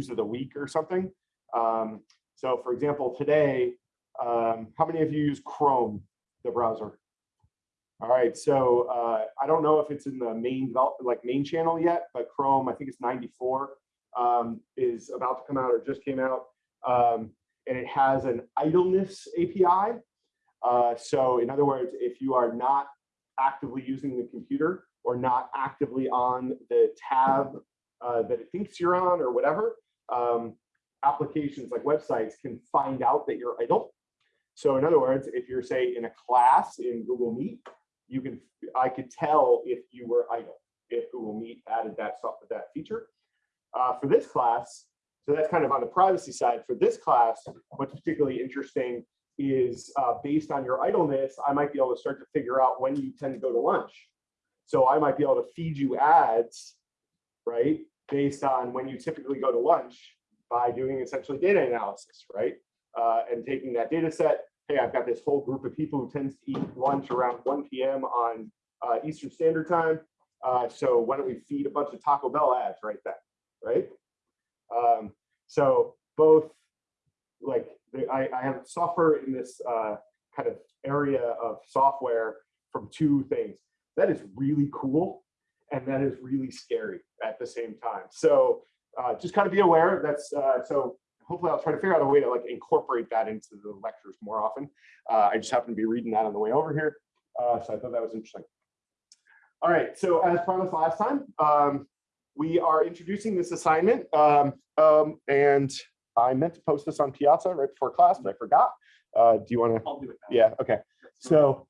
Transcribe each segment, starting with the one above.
news of the week or something. Um, so for example, today, um, how many of you use Chrome, the browser? All right, so uh, I don't know if it's in the main like main channel yet, but Chrome, I think it's 94, um, is about to come out or just came out. Um, and it has an idleness API. Uh, so in other words, if you are not actively using the computer or not actively on the tab uh, that it thinks you're on or whatever, um, applications like websites can find out that you're idle. So in other words, if you're say in a class in Google Meet, you can, I could tell if you were idle, if Google Meet added that, that feature. Uh, for this class, so that's kind of on the privacy side. For this class, what's particularly interesting is uh, based on your idleness, I might be able to start to figure out when you tend to go to lunch. So I might be able to feed you ads, right, based on when you typically go to lunch by doing essentially data analysis, right? Uh, and taking that data set, hey, I've got this whole group of people who tends to eat lunch around 1 p.m. on uh, Eastern Standard Time. Uh, so why don't we feed a bunch of Taco Bell ads right then, right? Um, so both like I, I have software in this uh, kind of area of software from two things. That is really cool and that is really scary at the same time. So uh, just kind of be aware that's uh, so hopefully I'll try to figure out a way to like incorporate that into the lectures more often. Uh, I just happen to be reading that on the way over here. Uh, so I thought that was interesting. All right, so as promised last time, um, we are introducing this assignment um, um, and I meant to post this on Piazza right before class, but I forgot. Uh, do you want to? I'll do it. now. Yeah, okay. So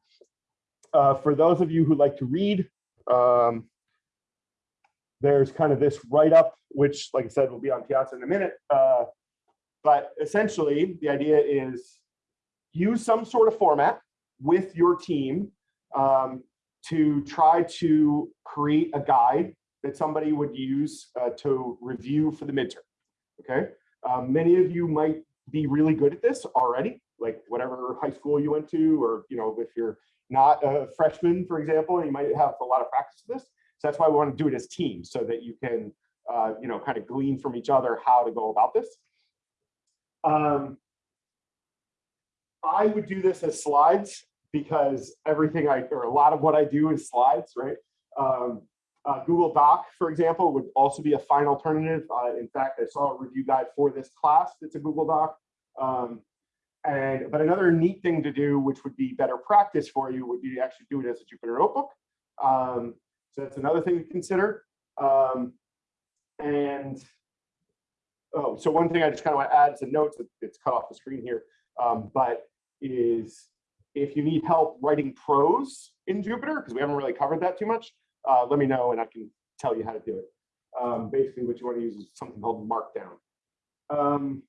uh, for those of you who like to read, um, there's kind of this write-up, which, like I said, will be on Piazza in a minute. Uh, but essentially, the idea is use some sort of format with your team um, to try to create a guide that somebody would use uh, to review for the midterm. Okay, um, many of you might be really good at this already, like whatever high school you went to, or you know, if you're not a freshman, for example, you might have a lot of practice with this. So that's why we want to do it as teams, so that you can, uh, you know, kind of glean from each other how to go about this. Um, I would do this as slides because everything I, or a lot of what I do is slides, right? Um, uh, Google Doc, for example, would also be a fine alternative. Uh, in fact, I saw a review guide for this class that's a Google Doc. Um, and but another neat thing to do, which would be better practice for you, would be to actually do it as a Jupyter notebook. Um, so that's another thing to consider. Um, and oh, so one thing I just kind of want to add is a note that it's cut off the screen here, um, but is if you need help writing prose in Jupyter, because we haven't really covered that too much, uh, let me know and I can tell you how to do it. Um, basically, what you want to use is something called Markdown. Um,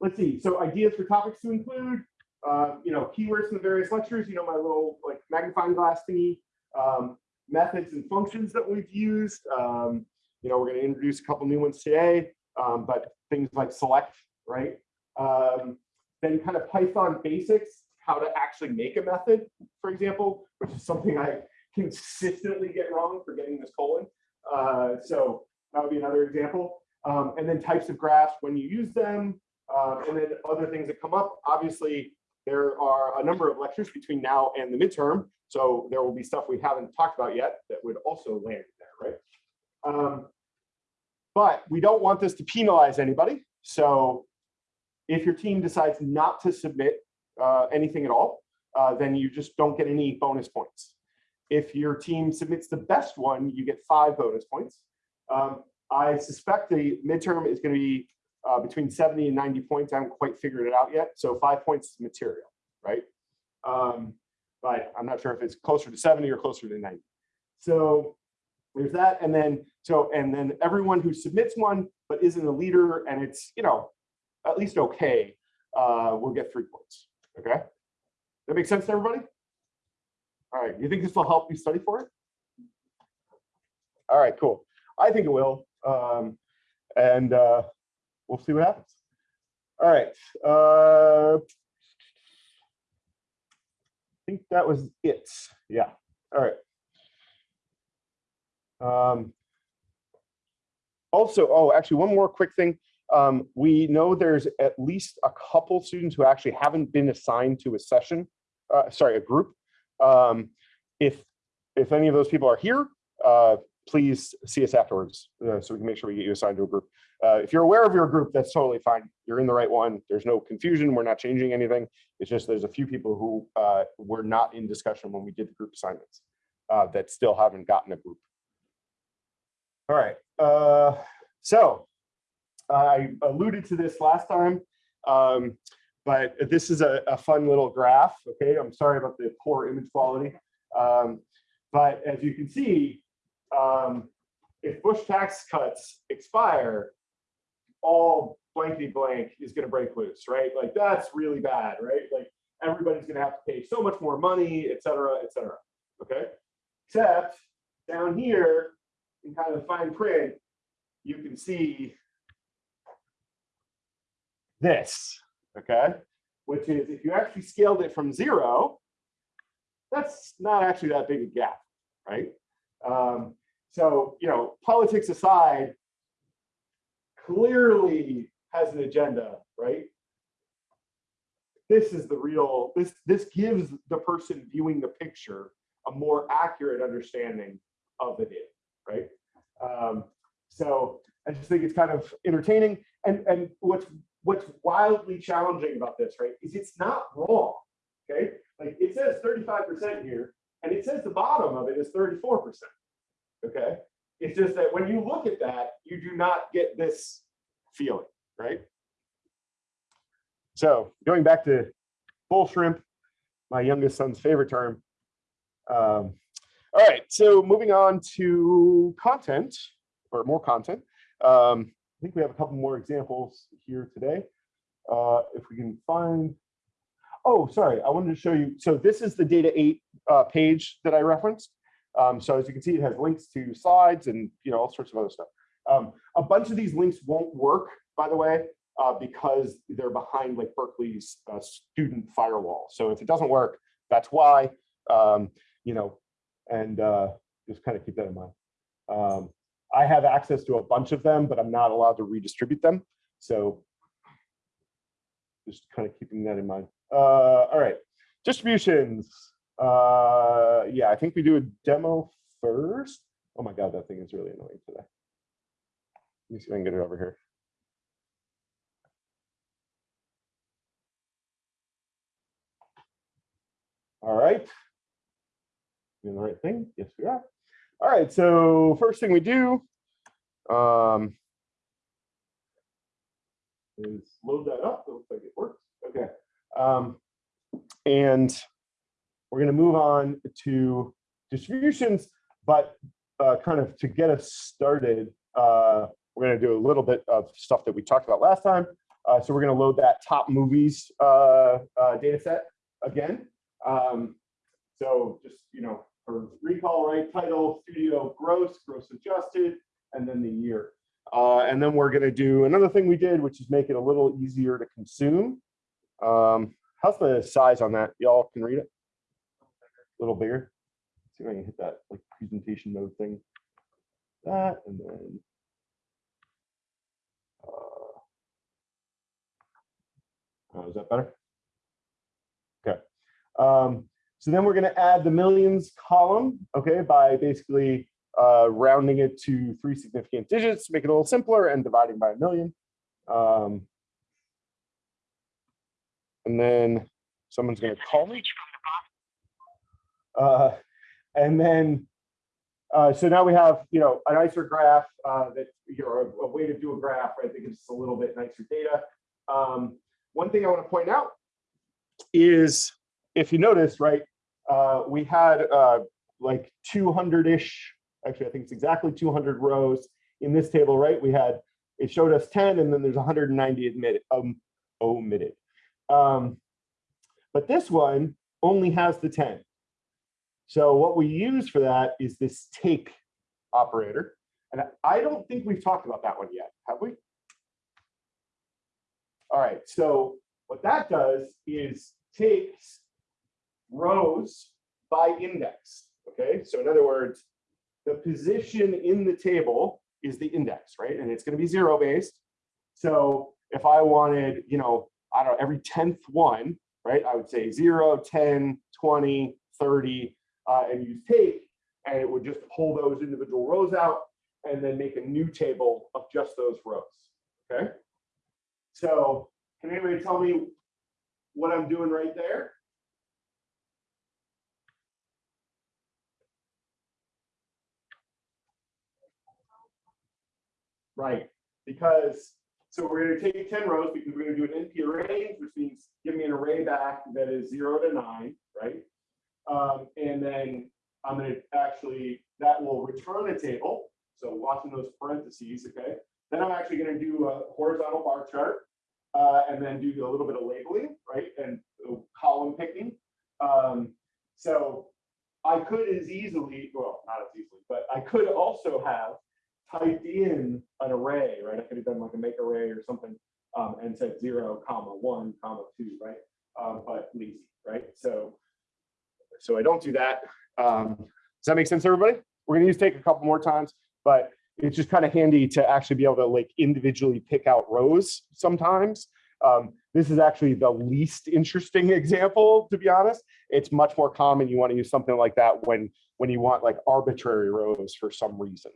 let's see. So ideas for topics to include. Uh, you know, keywords in the various lectures. You know, my little like magnifying glass thingy. Um, methods and functions that we've used. Um, you know, we're going to introduce a couple new ones today, um, but things like select, right? Um, then kind of Python basics, how to actually make a method, for example, which is something I consistently get wrong for getting this colon. Uh, so that would be another example. Um, and then types of graphs when you use them, um, and then other things that come up. Obviously, there are a number of lectures between now and the midterm, so there will be stuff we haven't talked about yet that would also land there, right? Um, but we don't want this to penalize anybody. So if your team decides not to submit uh, anything at all, uh, then you just don't get any bonus points. If your team submits the best one, you get five bonus points. Um, I suspect the midterm is going to be uh, between 70 and 90 points. I haven't quite figured it out yet. So five points is material, right? Um, but I'm not sure if it's closer to 70 or closer to 90. So there's that. And then, so, and then everyone who submits one, but isn't a leader and it's, you know, at least okay, uh, will get three points, okay? That makes sense to everybody? All right, you think this will help you study for it? All right, cool. I think it will. Um, and uh, we'll see what happens. All right. Uh, think that was it. Yeah. All right. Um, also, oh, actually, one more quick thing. Um, we know there's at least a couple students who actually haven't been assigned to a session, uh, sorry, a group. Um, if if any of those people are here, uh, please see us afterwards uh, so we can make sure we get you assigned to a group. Uh, if you're aware of your group, that's totally fine. You're in the right one. There's no confusion. We're not changing anything. It's just there's a few people who uh, were not in discussion when we did the group assignments uh, that still haven't gotten a group. All right. Uh, so I alluded to this last time, um, but this is a, a, fun little graph. Okay, I'm sorry about the poor image quality. Um, but as you can see, um, if Bush tax cuts expire, all blankety blank is going to break loose, right? Like that's really bad, right? Like everybody's going to have to pay so much more money, et cetera, et cetera. Okay. Except down here in kind of fine print, you can see this, okay? Which is if you actually scaled it from zero, that's not actually that big a gap, right? Um, so, you know, politics aside, clearly has an agenda, right? This is the real, this, this gives the person viewing the picture a more accurate understanding of the data, right? Um, so I just think it's kind of entertaining. And, and what's what's wildly challenging about this, right, is it's not wrong. Okay, like it says 35% here, and it says the bottom of it is 34%. Okay, it's just that when you look at that, you do not get this feeling, right? So going back to bull shrimp, my youngest son's favorite term. Um, all right, so moving on to content or more content. Um, I think we have a couple more examples here today. Uh, if we can find, oh, sorry, I wanted to show you. So this is the data eight uh, page that I referenced. Um, so as you can see, it has links to slides and you know all sorts of other stuff. Um, a bunch of these links won't work, by the way, uh, because they're behind like Berkeley's uh, student firewall. So if it doesn't work, that's why. Um, you know, and uh, just kind of keep that in mind. Um, I have access to a bunch of them, but I'm not allowed to redistribute them. So just kind of keeping that in mind. Uh, all right, distributions. Uh, yeah, I think we do a demo first. Oh my God, that thing is really annoying today. Let me see if I can get it over here. All right. Doing the right thing? Yes, we are. All right, so first thing we do um, is load that up. It looks like it works. Okay. Um, and we're going to move on to distributions, but uh, kind of to get us started, uh, we're going to do a little bit of stuff that we talked about last time. Uh, so we're going to load that top movies uh, uh, data set again. Um, so just, you know, for recall, right? Title, studio, gross, gross adjusted, and then the year. Uh, and then we're going to do another thing we did, which is make it a little easier to consume. Um, how's the size on that? Y'all can read it? A little bigger. Let's see if I can hit that like presentation mode thing. That and then. Uh, oh, is that better? Okay. Um, so then we're going to add the millions column, okay, by basically uh, rounding it to three significant digits, make it a little simpler, and dividing by a million. Um, and then someone's going to call me. Uh, and then, uh, so now we have, you know, a nicer graph uh, that, you know, a, a, way to do a graph, right, that gives us a little bit nicer data. Um, one thing I want to point out is, if you notice, right, uh, we had uh, like 200-ish actually, I think it's exactly 200 rows in this table, right? We had, it showed us 10 and then there's 190 admitted, um, omitted. Um, but this one only has the 10. So what we use for that is this take operator. And I don't think we've talked about that one yet, have we? All right, so what that does is takes rows by index, okay? So in other words, the position in the table is the index, right? And it's going to be zero based. So if I wanted, you know, I don't know, every 10th one, right? I would say 0, 10, 20, 30, uh, and use take, and it would just pull those individual rows out and then make a new table of just those rows, okay? So can anybody tell me what I'm doing right there? Right, because, so we're gonna take ten rows because we're gonna do an np.arange, which means give me an array back that is zero to nine, right? Um, and then I'm gonna actually, that will return a table. So watching those parentheses, okay? Then I'm actually gonna do a horizontal bar chart uh, and then do a little bit of labeling, right? And column picking. Um, so I could as easily, well, not as easily, but I could also have typed in an array, right? I could have done like a make array or something um, and said zero, comma, one, comma, two, right? Um, but lazy, right? So, so I don't do that. Um, does that make sense, everybody? We're gonna use take a couple more times, but it's just kind of handy to actually be able to like individually pick out rows sometimes. Um, this is actually the least interesting example, to be honest. It's much more common. You want to use something like that when, when you want like arbitrary rows for some reason.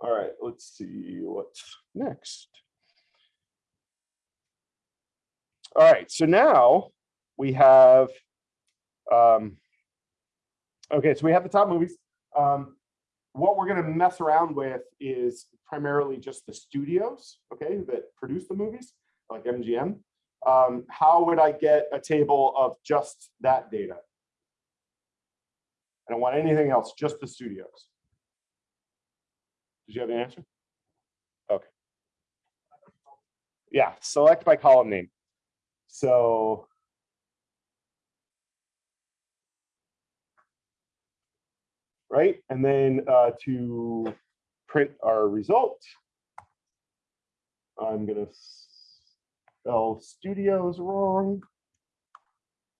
All right, let's see what's next. All right, so now we have, um, okay, so we have the top movies. Um, what we're going to mess around with is primarily just the studios, okay, that produce the movies, like MGM. Um, how would I get a table of just that data? I don't want anything else, just the studios. Did you have an answer? Okay. Yeah, select by column name. So right? And then uh, to print our result, I'm gonna spell studios wrong.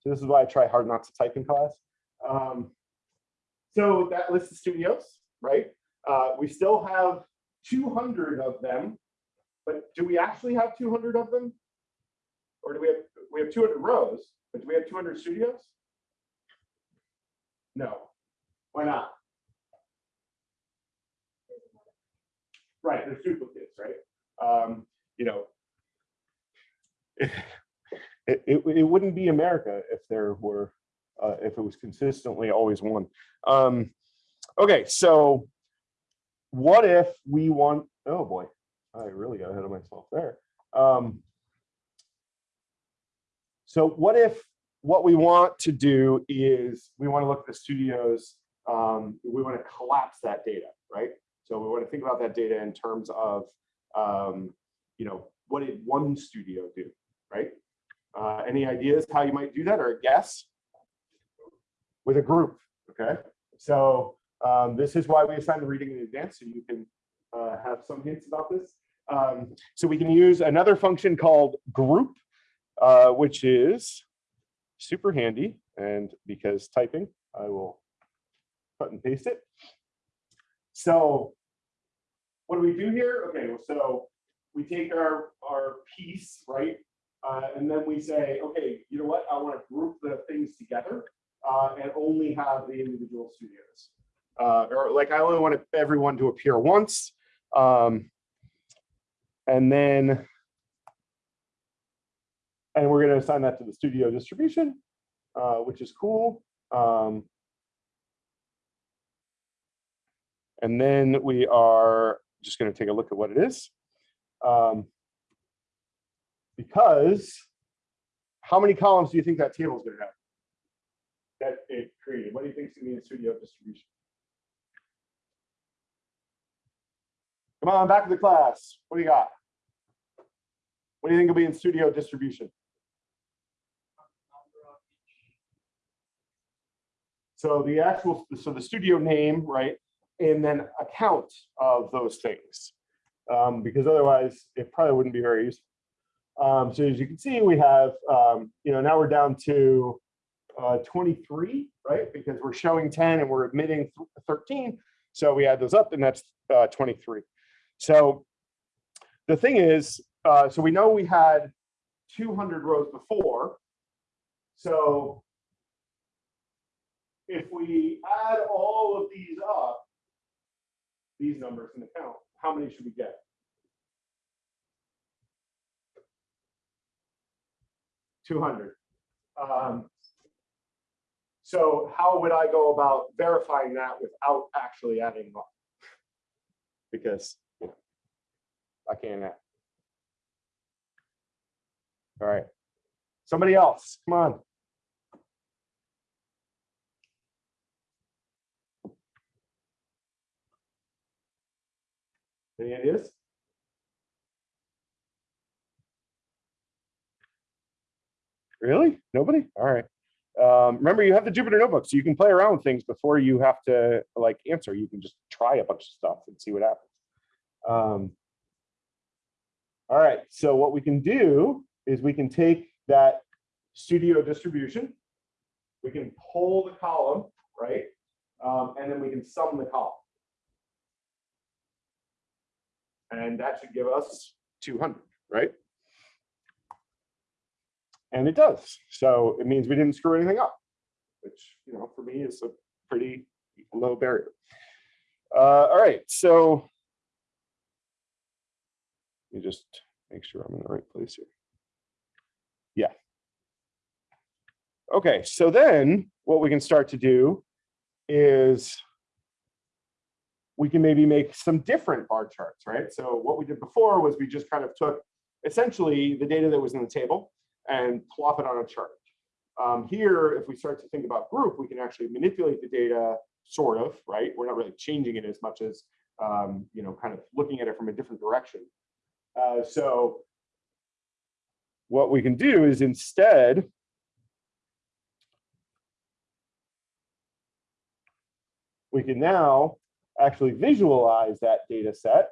So this is why I try hard not to type in class. Um, so that lists the studios, right? Uh, we still have 200 of them, but do we actually have 200 of them? Or do we have, we have 200 rows, but do we have 200 studios? No, why not? Right, they're duplicates, right? Um, you know, it, it, it wouldn't be America if there were, uh, if it was consistently always one. Um, okay, so what if we want, oh boy, I really got ahead of myself there. Um, so what if what we want to do is we want to look at the studios, um, we want to collapse that data, right? So we want to think about that data in terms of, um, you know, what did one studio do, right? Uh, any ideas how you might do that or a guess? With a group, okay? So um, this is why we assign the reading in advance, so you can uh, have some hints about this. Um, so we can use another function called group, uh, which is super handy. And because typing, I will cut and paste it. So what do we do here? Okay, so we take our, our piece, right? Uh, and then we say, okay, you know what? I want to group the things together uh, and only have the individual studios. Uh, or like I only want everyone to appear once. Um, and then, and we're going to assign that to the studio distribution, uh, which is cool. Um, And then we are just going to take a look at what it is. Um, because how many columns do you think that table is going to have? That it created. What do you think is going to be in studio distribution? Come on, back to the class. What do you got? What do you think will be in studio distribution? So the actual, so the studio name, right, and then account of those things, um, because otherwise it probably wouldn't be very useful. Um, so as you can see, we have, um, you know, now we're down to uh, 23, right? Because we're showing 10 and we're admitting 13. So we add those up and that's uh, 23. So the thing is, uh, so we know we had 200 rows before. So if we add all of these up, these numbers in the count, how many should we get? Two hundred. Um, so how would I go about verifying that without actually adding up? Because I can't add. All right. Somebody else, come on. Any ideas? Really? Nobody? All right. Um, remember, you have the Jupyter notebook, so you can play around with things before you have to like answer. You can just try a bunch of stuff and see what happens. Um, all right, so what we can do is we can take that studio distribution, we can pull the column, right? Um, and then we can sum the column. And that should give us 200, right? And it does. So it means we didn't screw anything up, which, you know, for me is a pretty low barrier. Uh, all right, so let me just make sure I'm in the right place here. Yeah. Okay, so then what we can start to do is we can maybe make some different bar charts, right? So what we did before was we just kind of took essentially the data that was in the table and plop it on a chart. Um, here, if we start to think about group, we can actually manipulate the data sort of, right? We're not really changing it as much as, um, you know, kind of looking at it from a different direction. Uh, so what we can do is instead we can now actually visualize that data set,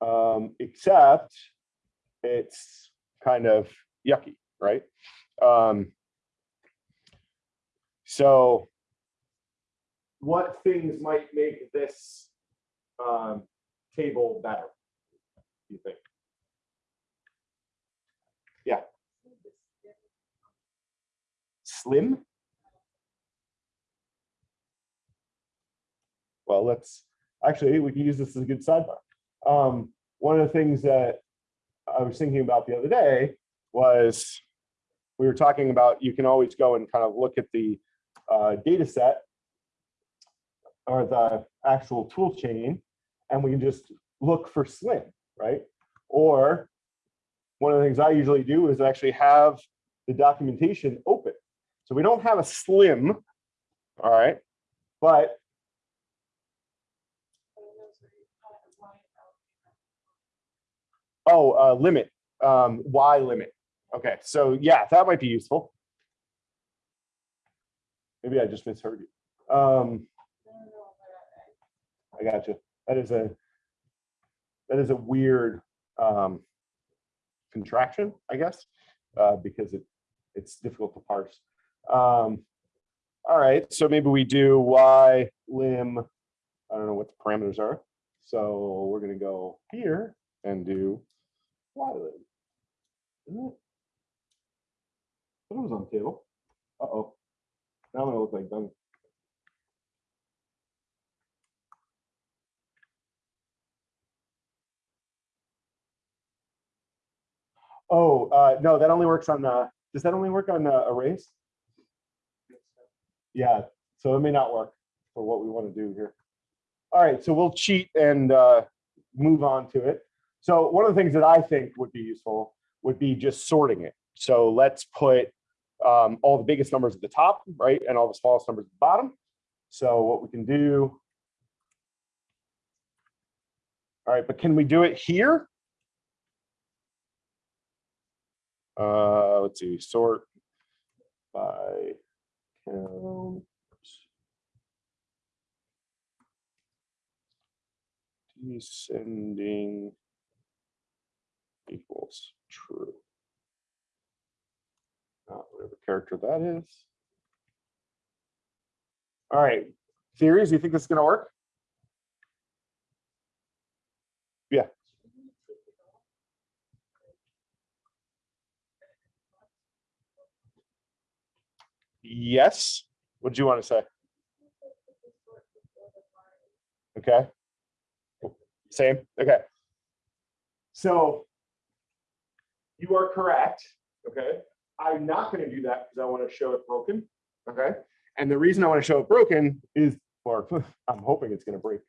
um, except it's kind of yucky, right? Um, so what things might make this um, table better, do you think? Yeah. Slim? Well, let's actually, we can use this as a good sidebar. Um, one of the things that I was thinking about the other day was we were talking about you can always go and kind of look at the uh, data set or the actual tool chain, and we can just look for slim, right? Or one of the things I usually do is actually have the documentation open. So we don't have a slim, all right, but Oh, uh, limit, um, Y limit. Okay, so yeah, that might be useful. Maybe I just misheard you. Um, I got you. That is a that is a weird um, contraction, I guess, uh, because it it's difficult to parse. Um, all right, so maybe we do y lim. I don't know what the parameters are. So we're going to go here and do y lim. Isn't it? It was on the table. Uh oh. Now I'm gonna look like dumb. Oh, uh, no, that only works on, uh, does that only work on uh, arrays? Yeah, so it may not work for what we want to do here. All right, so we'll cheat and uh, move on to it. So one of the things that I think would be useful would be just sorting it. So let's put um, all the biggest numbers at the top, right, and all the smallest numbers at the bottom. So what we can do. All right, but can we do it here? Uh, let's see, sort by count. Descending equals true. Not whatever character that is. All right, theories, you think this is gonna work? Yeah. Yes, what do you wanna say? Okay. Same. Okay. So you are correct. Okay. I'm not going to do that because I want to show it broken. Okay. And the reason I want to show it broken is, or I'm hoping it's going to break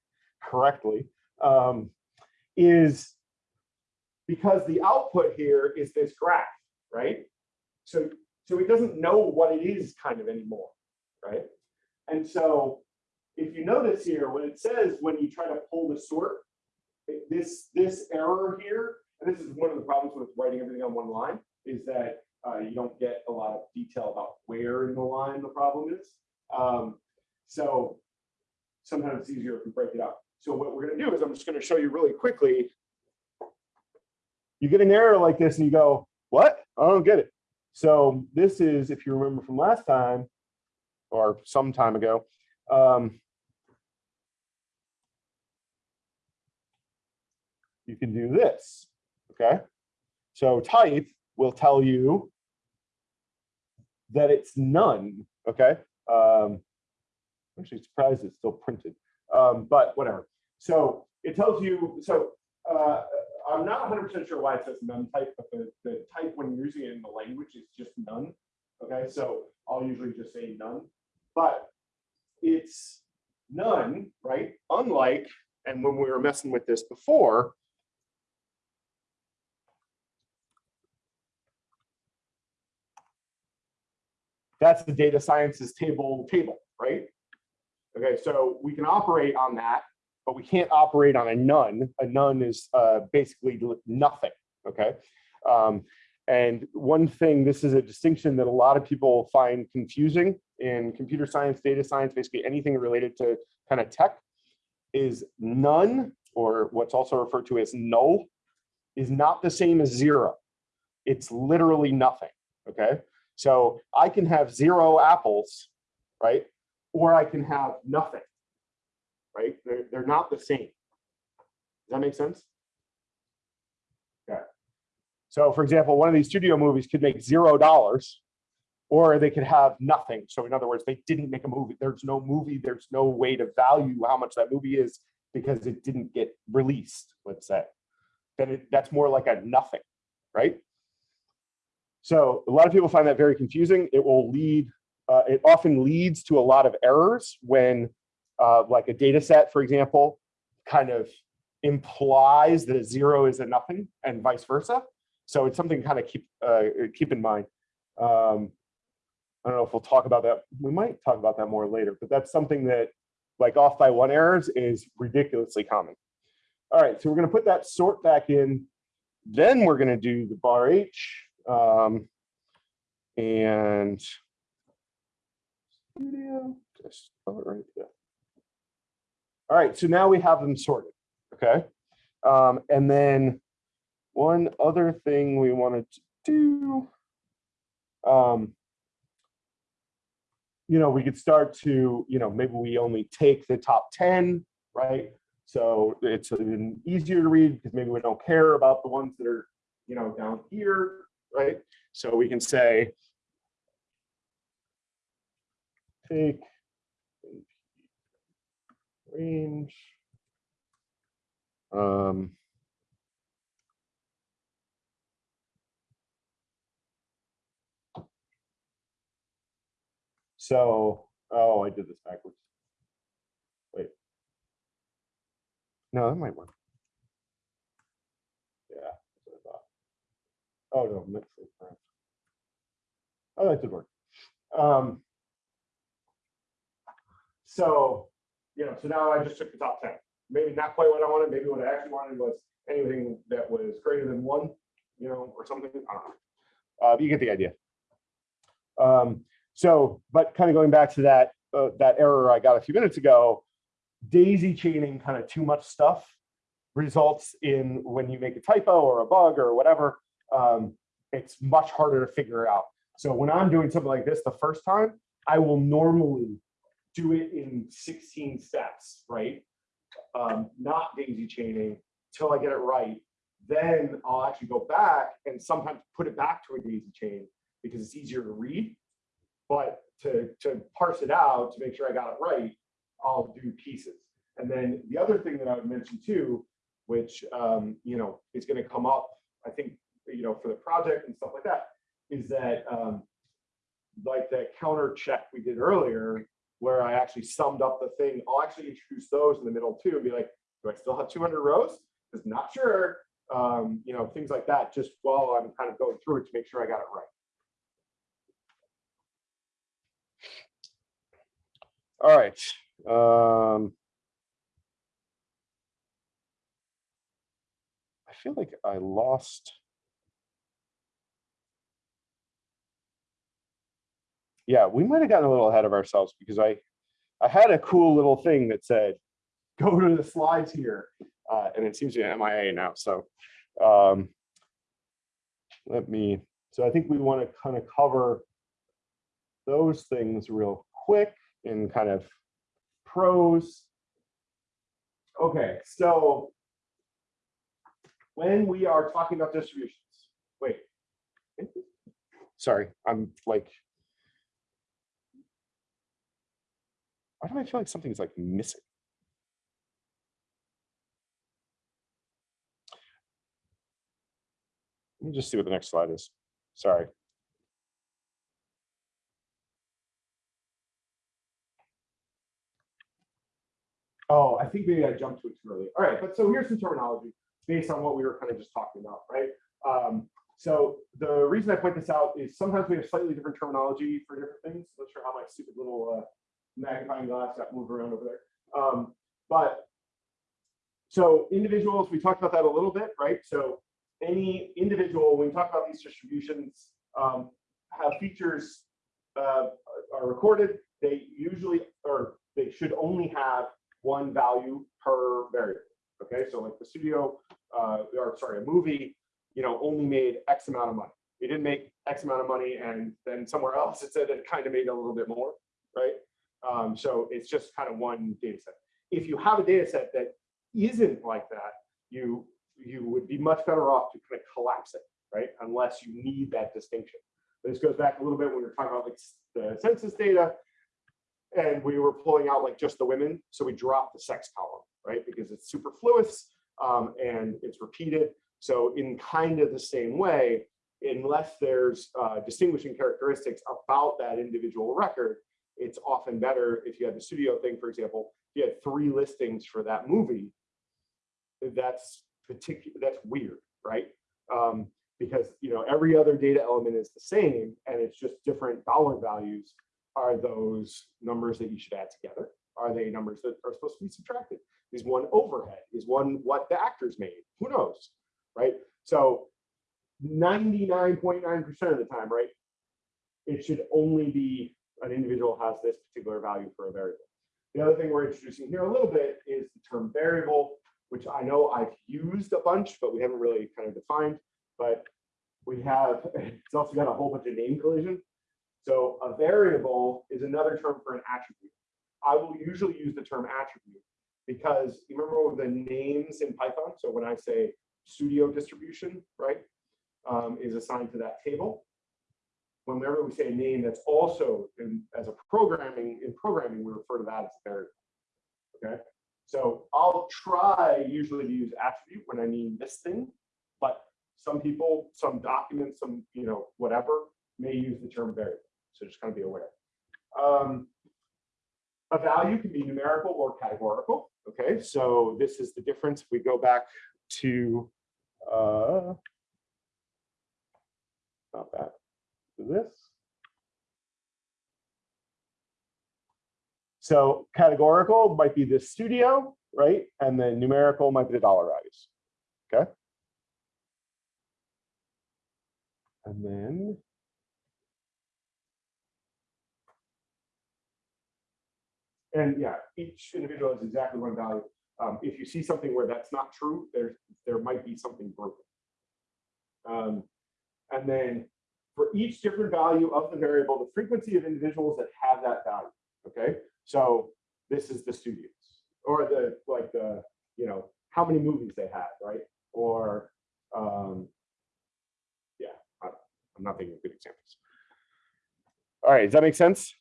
correctly, um, is because the output here is this graph, right? So, so it doesn't know what it is kind of anymore, right? And so if you notice here, when it says when you try to pull the sort, this this error here, and this is one of the problems with writing everything on one line, is that uh, you don't get a lot of detail about where in the line the problem is. Um, so sometimes it's easier if we break it up. So what we're going to do is I'm just going to show you really quickly. You get an error like this and you go, what? I don't get it. So this is, if you remember from last time or some time ago, um, you can do this, okay? So type will tell you that it's none, okay? Um, I'm actually surprised it's still printed, um, but whatever. So it tells you, so uh, I'm not 100% sure why it says none type, but the, the type when you're using it in the language is just none. Okay, so I'll usually just say none, but it's none, right? Unlike, and when we were messing with this before, that's the data sciences table table, right? Okay, so we can operate on that, but we can't operate on a none. A none is uh, basically nothing, okay? Um, and one thing, this is a distinction that a lot of people find confusing in computer science, data science, basically anything related to kind of tech, is none, or what's also referred to as null, is not the same as zero. It's literally nothing, okay? So I can have zero apples, right? Or I can have nothing, right? They're, they're not the same. Does that make sense? Yeah. So for example, one of these studio movies could make zero dollars or they could have nothing. So in other words, they didn't make a movie. There's no movie. There's no way to value how much that movie is because it didn't get released, let's say. Then it, that's more like a nothing, right? So a lot of people find that very confusing. It will lead, uh, it often leads to a lot of errors when uh, like a data set, for example, kind of implies that a zero is a nothing and vice versa. So it's something to kind of keep uh, keep in mind. Um, I don't know if we'll talk about that. We might talk about that more later, but that's something that like off by one errors is ridiculously common. All right, so we're going to put that sort back in. Then we're going to do the bar H. Um, and studio, right. All right, so now we have them sorted, okay? Um, and then one other thing we wanted to do, um, you know, we could start to, you know, maybe we only take the top 10, right? So it's easier to read because maybe we don't care about the ones that are, you know, down here, right? So we can say take range. Um, so, oh, I did this backwards. Wait. No, that might work. Yeah, that's what I thought. Oh, no, mix it. right. Oh, that did work. Um, so, you know, so now I just took the top 10. Maybe not quite what I wanted. Maybe what I actually wanted was anything that was greater than one, you know, or something. I don't know. Uh, you get the idea. Um, so, but kind of going back to that uh, that error I got a few minutes ago, daisy chaining kind of too much stuff results in when you make a typo or a bug or whatever, um, it's much harder to figure out. So when I'm doing something like this the first time, I will normally do it in 16 steps, right? Um, not daisy chaining till I get it right. Then I'll actually go back and sometimes put it back to a daisy chain because it's easier to read. but to, to parse it out, to make sure I got it right, I'll do pieces. And then the other thing that I would mention too, which, um, you know, is gonna come up, I think, you know, for the project and stuff like that, is that, um, like that counter check we did earlier, where I actually summed up the thing, I'll actually introduce those in the middle too, and be like, do I still have two hundred rows? Because not sure, um, you know, things like that, just while I'm kind of going through it to make sure I got it right. All right. Um, I feel like I lost. Yeah, we might have gotten a little ahead of ourselves because I, I had a cool little thing that said, go to the slides here. Uh, and it seems to be MIA now. So um, let me, so I think we want to kind of cover those things real quick in kind of prose. Okay, so when we are talking about distributions, wait, sorry, I'm like, why do I feel like something's like missing? Let me just see what the next slide is. Sorry. Oh, I think maybe I jumped to it too early. All right, but so here's some terminology based on what we were kind of just talking about, right? Um, so the reason I point this out is sometimes we have slightly different terminology for different things. I'm Not sure how my stupid little uh, magnifying glass got moved around over there. Um, but so individuals, we talked about that a little bit, right? So any individual, when we talk about these distributions, um, have features uh, are recorded, they usually, or they should only have one value per variable. Okay, so like the studio, uh, or sorry, a movie, you know, only made X amount of money. It didn't make X amount of money, and then somewhere else it said it kind of made a little bit more, right? Um, so it's just kind of one data set. If you have a data set that isn't like that, you you would be much better off to kind of collapse it, right? Unless you need that distinction. This goes back a little bit when we were talking about like the census data and we were pulling out like just the women. So we dropped the sex column, right? Because it's superfluous um, and it's repeated. So in kind of the same way, unless there's uh, distinguishing characteristics about that individual record, it's often better if you had the studio thing, for example, you had three listings for that movie, that's particular, that's weird, right? Um, because you know every other data element is the same and it's just different dollar values are those numbers that you should add together? Are they numbers that are supposed to be subtracted? Is one overhead? Is one what the actors made? Who knows, right? So 99.9% .9 of the time, right, it should only be an individual has this particular value for a variable. The other thing we're introducing here a little bit is the term variable, which I know I've used a bunch, but we haven't really kind of defined. But we have, it's also got a whole bunch of name collision. So a variable is another term for an attribute. I will usually use the term attribute because you remember the names in Python. So when I say studio distribution, right, um, is assigned to that table. Whenever we say a name, that's also in, as a programming in programming, we refer to that as a variable. Okay, so I'll try usually to use attribute when I mean this thing, but some people, some documents, some you know whatever may use the term variable. So just kind of be aware. Um, a value can be numerical or categorical. Okay, so this is the difference. If we go back to uh, not that this. So categorical might be the studio, right? And then numerical might be the dollar values. Okay. And then And yeah, each individual has exactly one value. Um, if you see something where that's not true, there, there might be something broken. Um, and then for each different value of the variable, the frequency of individuals that have that value, okay? So this is the studios or the, like the, you know, how many movies they had, right? Or, um, yeah, I, am not thinking of good examples. All right, does that make sense?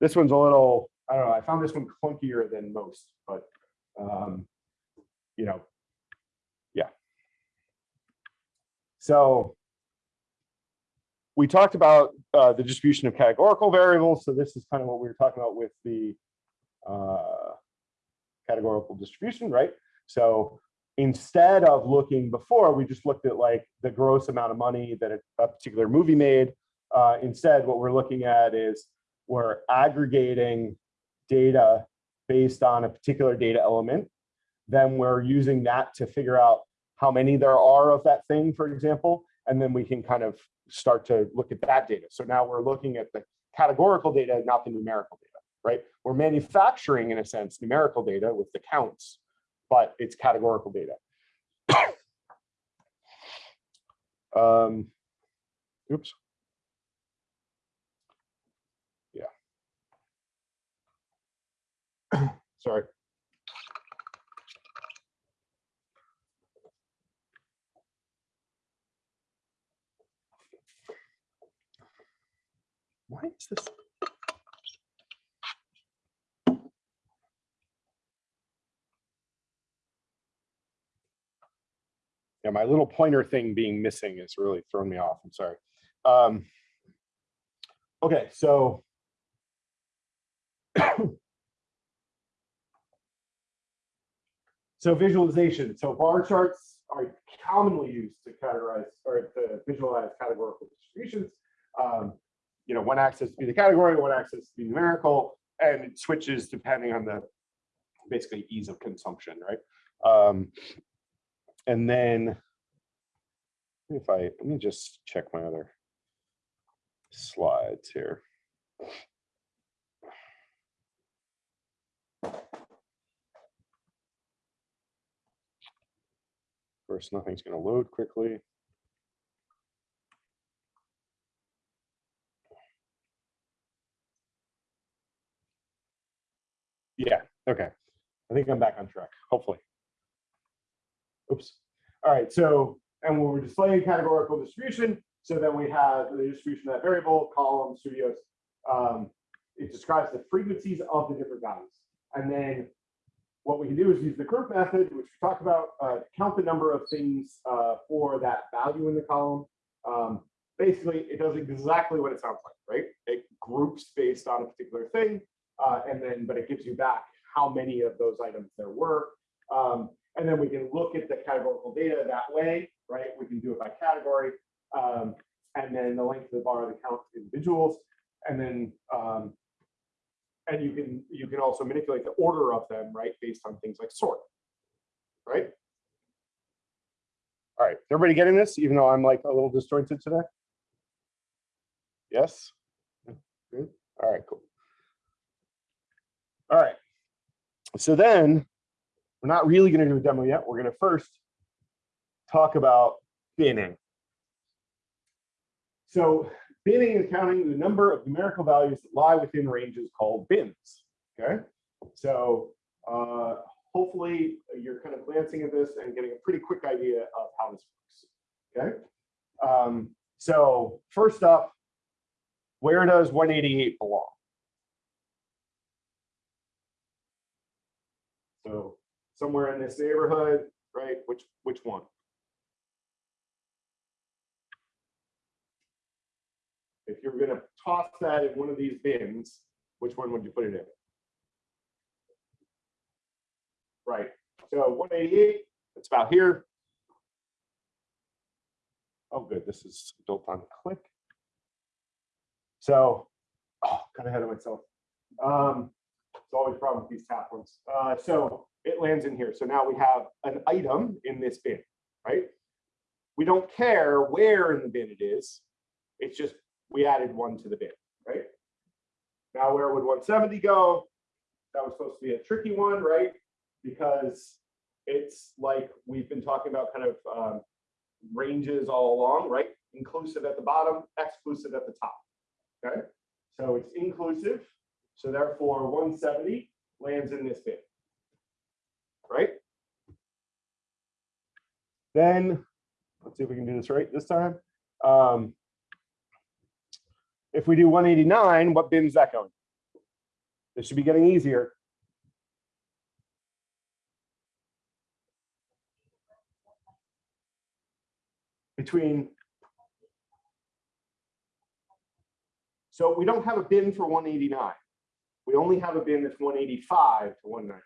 This one's a little, I don't know, I found this one clunkier than most, but, um, you know, yeah. So we talked about uh, the distribution of categorical variables. So this is kind of what we were talking about with the uh, categorical distribution, right? So instead of looking before, we just looked at like the gross amount of money that a, a particular movie made. Uh, instead, what we're looking at is we're aggregating data based on a particular data element. Then we're using that to figure out how many there are of that thing, for example, and then we can kind of start to look at that data. So now we're looking at the categorical data, not the numerical data, right? We're manufacturing, in a sense, numerical data with the counts, but it's categorical data. um, oops. Yeah. Sorry. Why is this? Yeah, my little pointer thing being missing is really throwing me off. I'm sorry. Um, okay, so so visualization. So bar charts are commonly used to categorize or to visualize categorical distributions. Um, you know, one axis to be the category, one axis to be numerical, and it switches depending on the basically ease of consumption, right? Um, and then if I, let me just check my other slides here. Of course, nothing's going to load quickly. Yeah, okay. I think I'm back on track, hopefully. Oops. All right, so, and when we're displaying categorical distribution, so then we have the distribution of that variable, column, studios. Um, it describes the frequencies of the different values. And then what we can do is use the group method, which we talked about, uh, count the number of things uh, for that value in the column. Um, basically, it does exactly what it sounds like, right? It groups based on a particular thing uh, and then, but it gives you back how many of those items there were. Um, and then we can look at the categorical data that way, right? We can do it by category. Um, and then the length of the bar, the count individuals. And then, um, and you can you can also manipulate the order of them, right? Based on things like sort, right? All right, everybody getting this, even though I'm like a little disjointed today? Yes? Good. All right, cool. All right. So then we're not really going to do a demo yet. We're going to first talk about binning. So binning is counting the number of numerical values that lie within ranges called bins. Okay. So uh, hopefully you're kind of glancing at this and getting a pretty quick idea of how this works. Okay. Um, so first up, where does 188 belong? So somewhere in this neighborhood, right? Which which one? If you're going to toss that in one of these bins, which one would you put it in? Right. So 188, it's about here. Oh, good. This is built on click. So, oh, kind of ahead of myself. Um, it's always a problem with these tap ones. Uh, so it lands in here. So now we have an item in this bin, right? We don't care where in the bin it is. It's just we added one to the bin, right? Now where would 170 go? That was supposed to be a tricky one, right? Because it's like we've been talking about kind of um, ranges all along, right? Inclusive at the bottom, exclusive at the top, okay? So it's inclusive. So therefore 170 lands in this bin, right? Then let's see if we can do this right this time. Um, if we do 189, what bin is that going? This should be getting easier. Between. So we don't have a bin for 189. We only have a bin that's 185 to 190.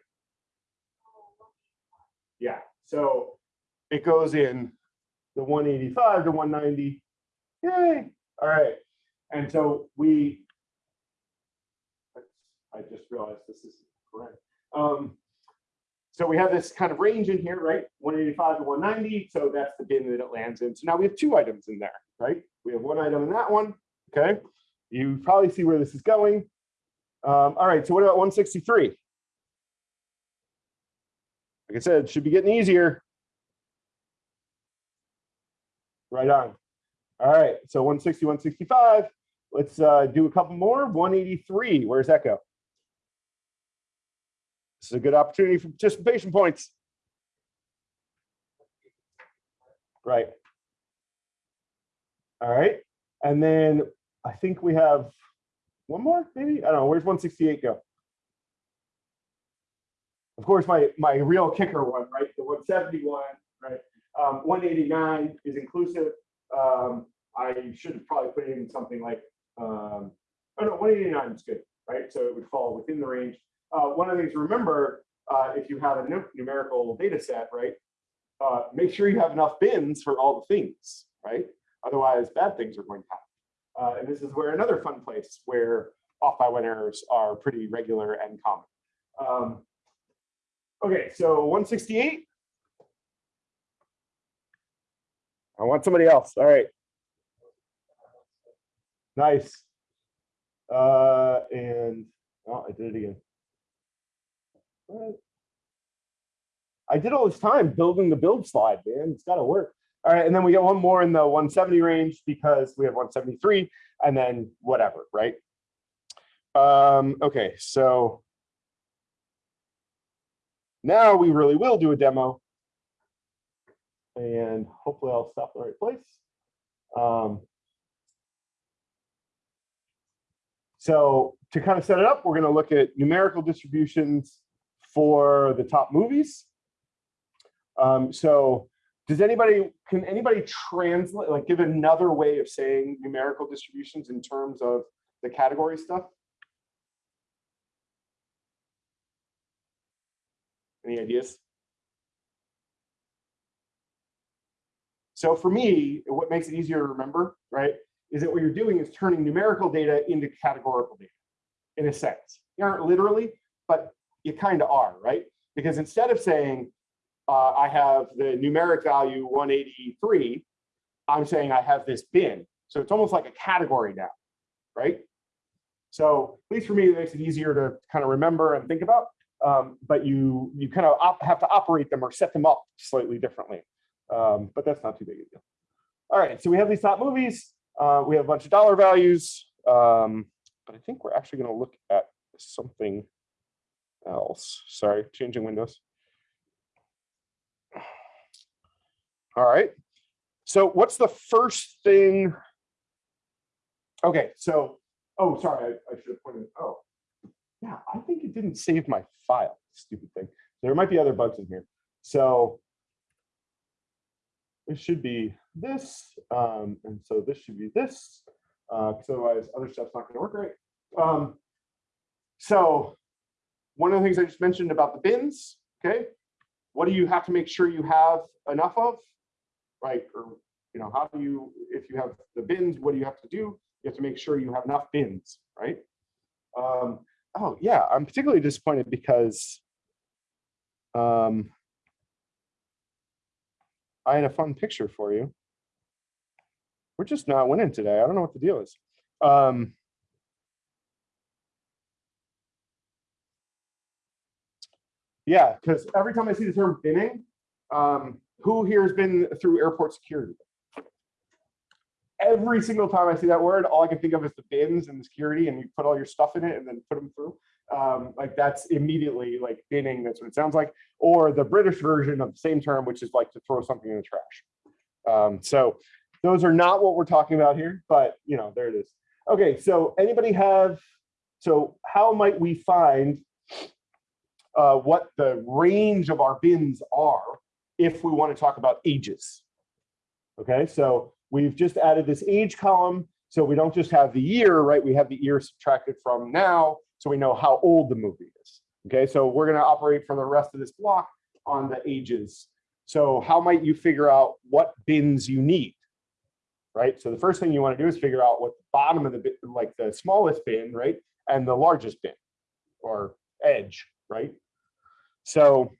Yeah, so it goes in the 185 to 190. Yay. All right. And so we, I just realized this is correct. Um, so we have this kind of range in here, right? 185 to 190. So that's the bin that it lands in. So now we have two items in there, right? We have one item in that one. Okay. You probably see where this is going. Um, all right. So what about 163? Like I said, should be getting easier. Right on. All right, so 160, 165. Let's uh, do a couple more. 183, where's that go? This is a good opportunity for participation points. Right. All right, and then I think we have one more, maybe? I don't know, where's 168 go? Of course, my, my real kicker one, right, the 171, right? Um, 189 is inclusive. Um, I should have probably put in something like, um, oh no, 189 is good, right? So it would fall within the range. Uh, one of the things to remember, uh, if you have a numerical data set, right, uh, make sure you have enough bins for all the things, right? Otherwise, bad things are going to happen. Uh, and this is where another fun place where off by one errors are pretty regular and common. Um, okay, so 168. I want somebody else. All right. Nice. Uh, and oh, I did it again. I did all this time building the build slide, man. It's got to work. All right, and then we get one more in the 170 range because we have 173 and then whatever, right? Um, okay, so now we really will do a demo and hopefully I'll stop the right place. Um, so to kind of set it up, we're going to look at numerical distributions for the top movies. Um, so does anybody, can anybody translate, like give another way of saying numerical distributions in terms of the category stuff? Any ideas? So for me, what makes it easier to remember, right, is that what you're doing is turning numerical data into categorical data, in a sense. You aren't literally, but you kind of are, right? Because instead of saying, uh, I have the numeric value 183, I'm saying I have this bin. So it's almost like a category now, right? So at least for me, it makes it easier to kind of remember and think about. Um, but you you kind of have to operate them or set them up slightly differently. Um, but that's not too big a deal. All right, so we have these top movies. Uh, we have a bunch of dollar values, um, but I think we're actually going to look at something else. Sorry, changing windows. All right, so what's the first thing? Okay, so, oh, sorry, I, I should have pointed, oh, yeah, I think it didn't save my file, stupid thing. There might be other bugs in here. So it should be this, um, and so this should be this, because uh, otherwise other stuff's not going to work right. Um, so one of the things I just mentioned about the bins, okay, what do you have to make sure you have enough of, right? Or, you know, how do you, if you have the bins, what do you have to do? You have to make sure you have enough bins, right? Um, oh yeah, I'm particularly disappointed because um, I had a fun picture for you. We're just not winning today. I don't know what the deal is. Um, yeah, because every time I see the term binning, um, who here has been through airport security? Every single time I see that word, all I can think of is the bins and the security, and you put all your stuff in it and then put them through um, like that's immediately like binning, that's what it sounds like, or the British version of the same term, which is like to throw something in the trash. Um, so those are not what we're talking about here, but you know, there it is. Okay, so anybody have, so how might we find uh, what the range of our bins are if we want to talk about ages? Okay, so we've just added this age column. So we don't just have the year, right? We have the year subtracted from now, so we know how old the movie is. Okay, so we're going to operate for the rest of this block on the ages. So how might you figure out what bins you need? Right, so the first thing you want to do is figure out what the bottom of the bin, like the smallest bin, right, and the largest bin or edge, right? So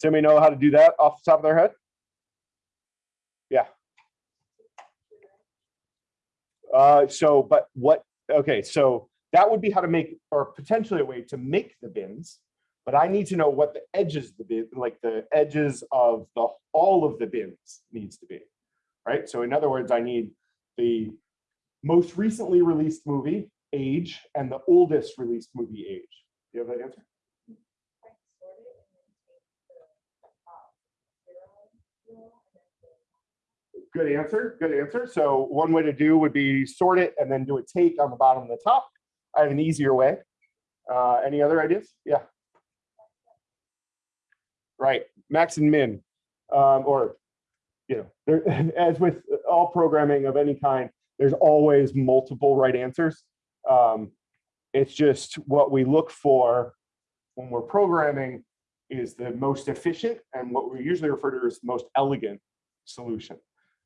does anybody know how to do that off the top of their head? Yeah. Uh, so, but what, okay, so that would be how to make, or potentially a way to make the bins, but I need to know what the edges the bin, like the edges of the, all of the bins needs to be, right? So in other words, I need the most recently released movie age and the oldest released movie age. Do you have that answer? Good answer, good answer. So one way to do would be sort it and then do a take on the bottom and the top. I have an easier way. Uh, any other ideas? Yeah. Right, max and min, um, or, you know, there, as with all programming of any kind, there's always multiple right answers. Um, it's just what we look for when we're programming is the most efficient and what we usually refer to as the most elegant solution.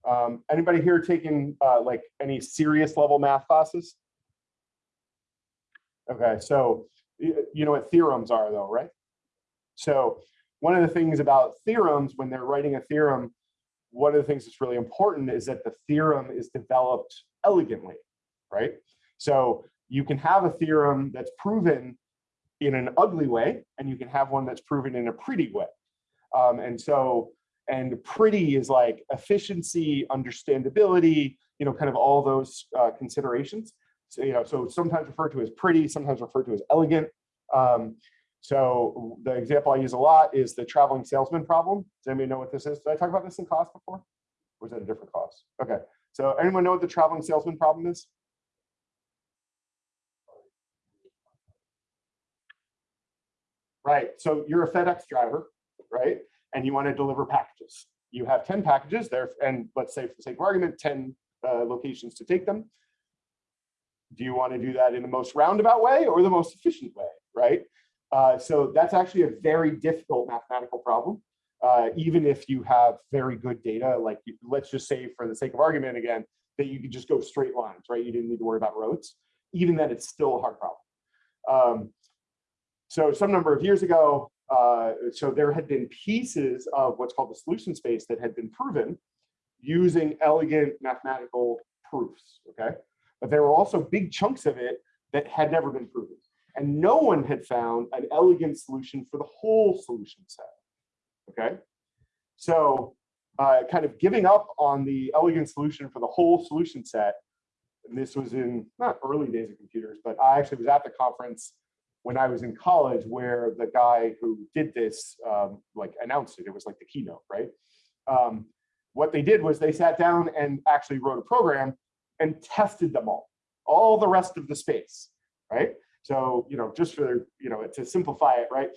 Um, anybody here taking uh, like any serious level math classes? Okay, so you know what theorems are though, right? So one of the things about theorems when they're writing a theorem, one of the things that's really important is that the theorem is developed elegantly, right? So you can have a theorem that's proven in an ugly way, and you can have one that's proven in a pretty way. Um, and so and pretty is like efficiency, understandability, you know, kind of all those uh, considerations. So, you know, so sometimes referred to as pretty, sometimes referred to as elegant. Um, so the example I use a lot is the traveling salesman problem. Does anybody know what this is? Did I talk about this in class before? Or was that a different class? Okay. So anyone know what the traveling salesman problem is? Right. So you're a FedEx driver, right? And you want to deliver packages. You have 10 packages there, and let's say for the sake of argument, 10 uh, locations to take them. Do you want to do that in the most roundabout way or the most efficient way, right? Uh, so that's actually a very difficult mathematical problem. Uh, even if you have very good data, like you, let's just say for the sake of argument again, that you could just go straight lines, right? You didn't need to worry about roads. Even then, it's still a hard problem. Um, so some number of years ago, uh, so there had been pieces of what's called the solution space that had been proven using elegant mathematical proofs, okay? But there were also big chunks of it that had never been proven. And no one had found an elegant solution for the whole solution set, okay? So uh, kind of giving up on the elegant solution for the whole solution set, this was in not early days of computers, but I actually was at the conference when I was in college where the guy who did this um, like announced it. It was like the keynote, right? Um, what they did was they sat down and actually wrote a program and tested them all, all the rest of the space, right? So, you know, just for, you know, to simplify it, right?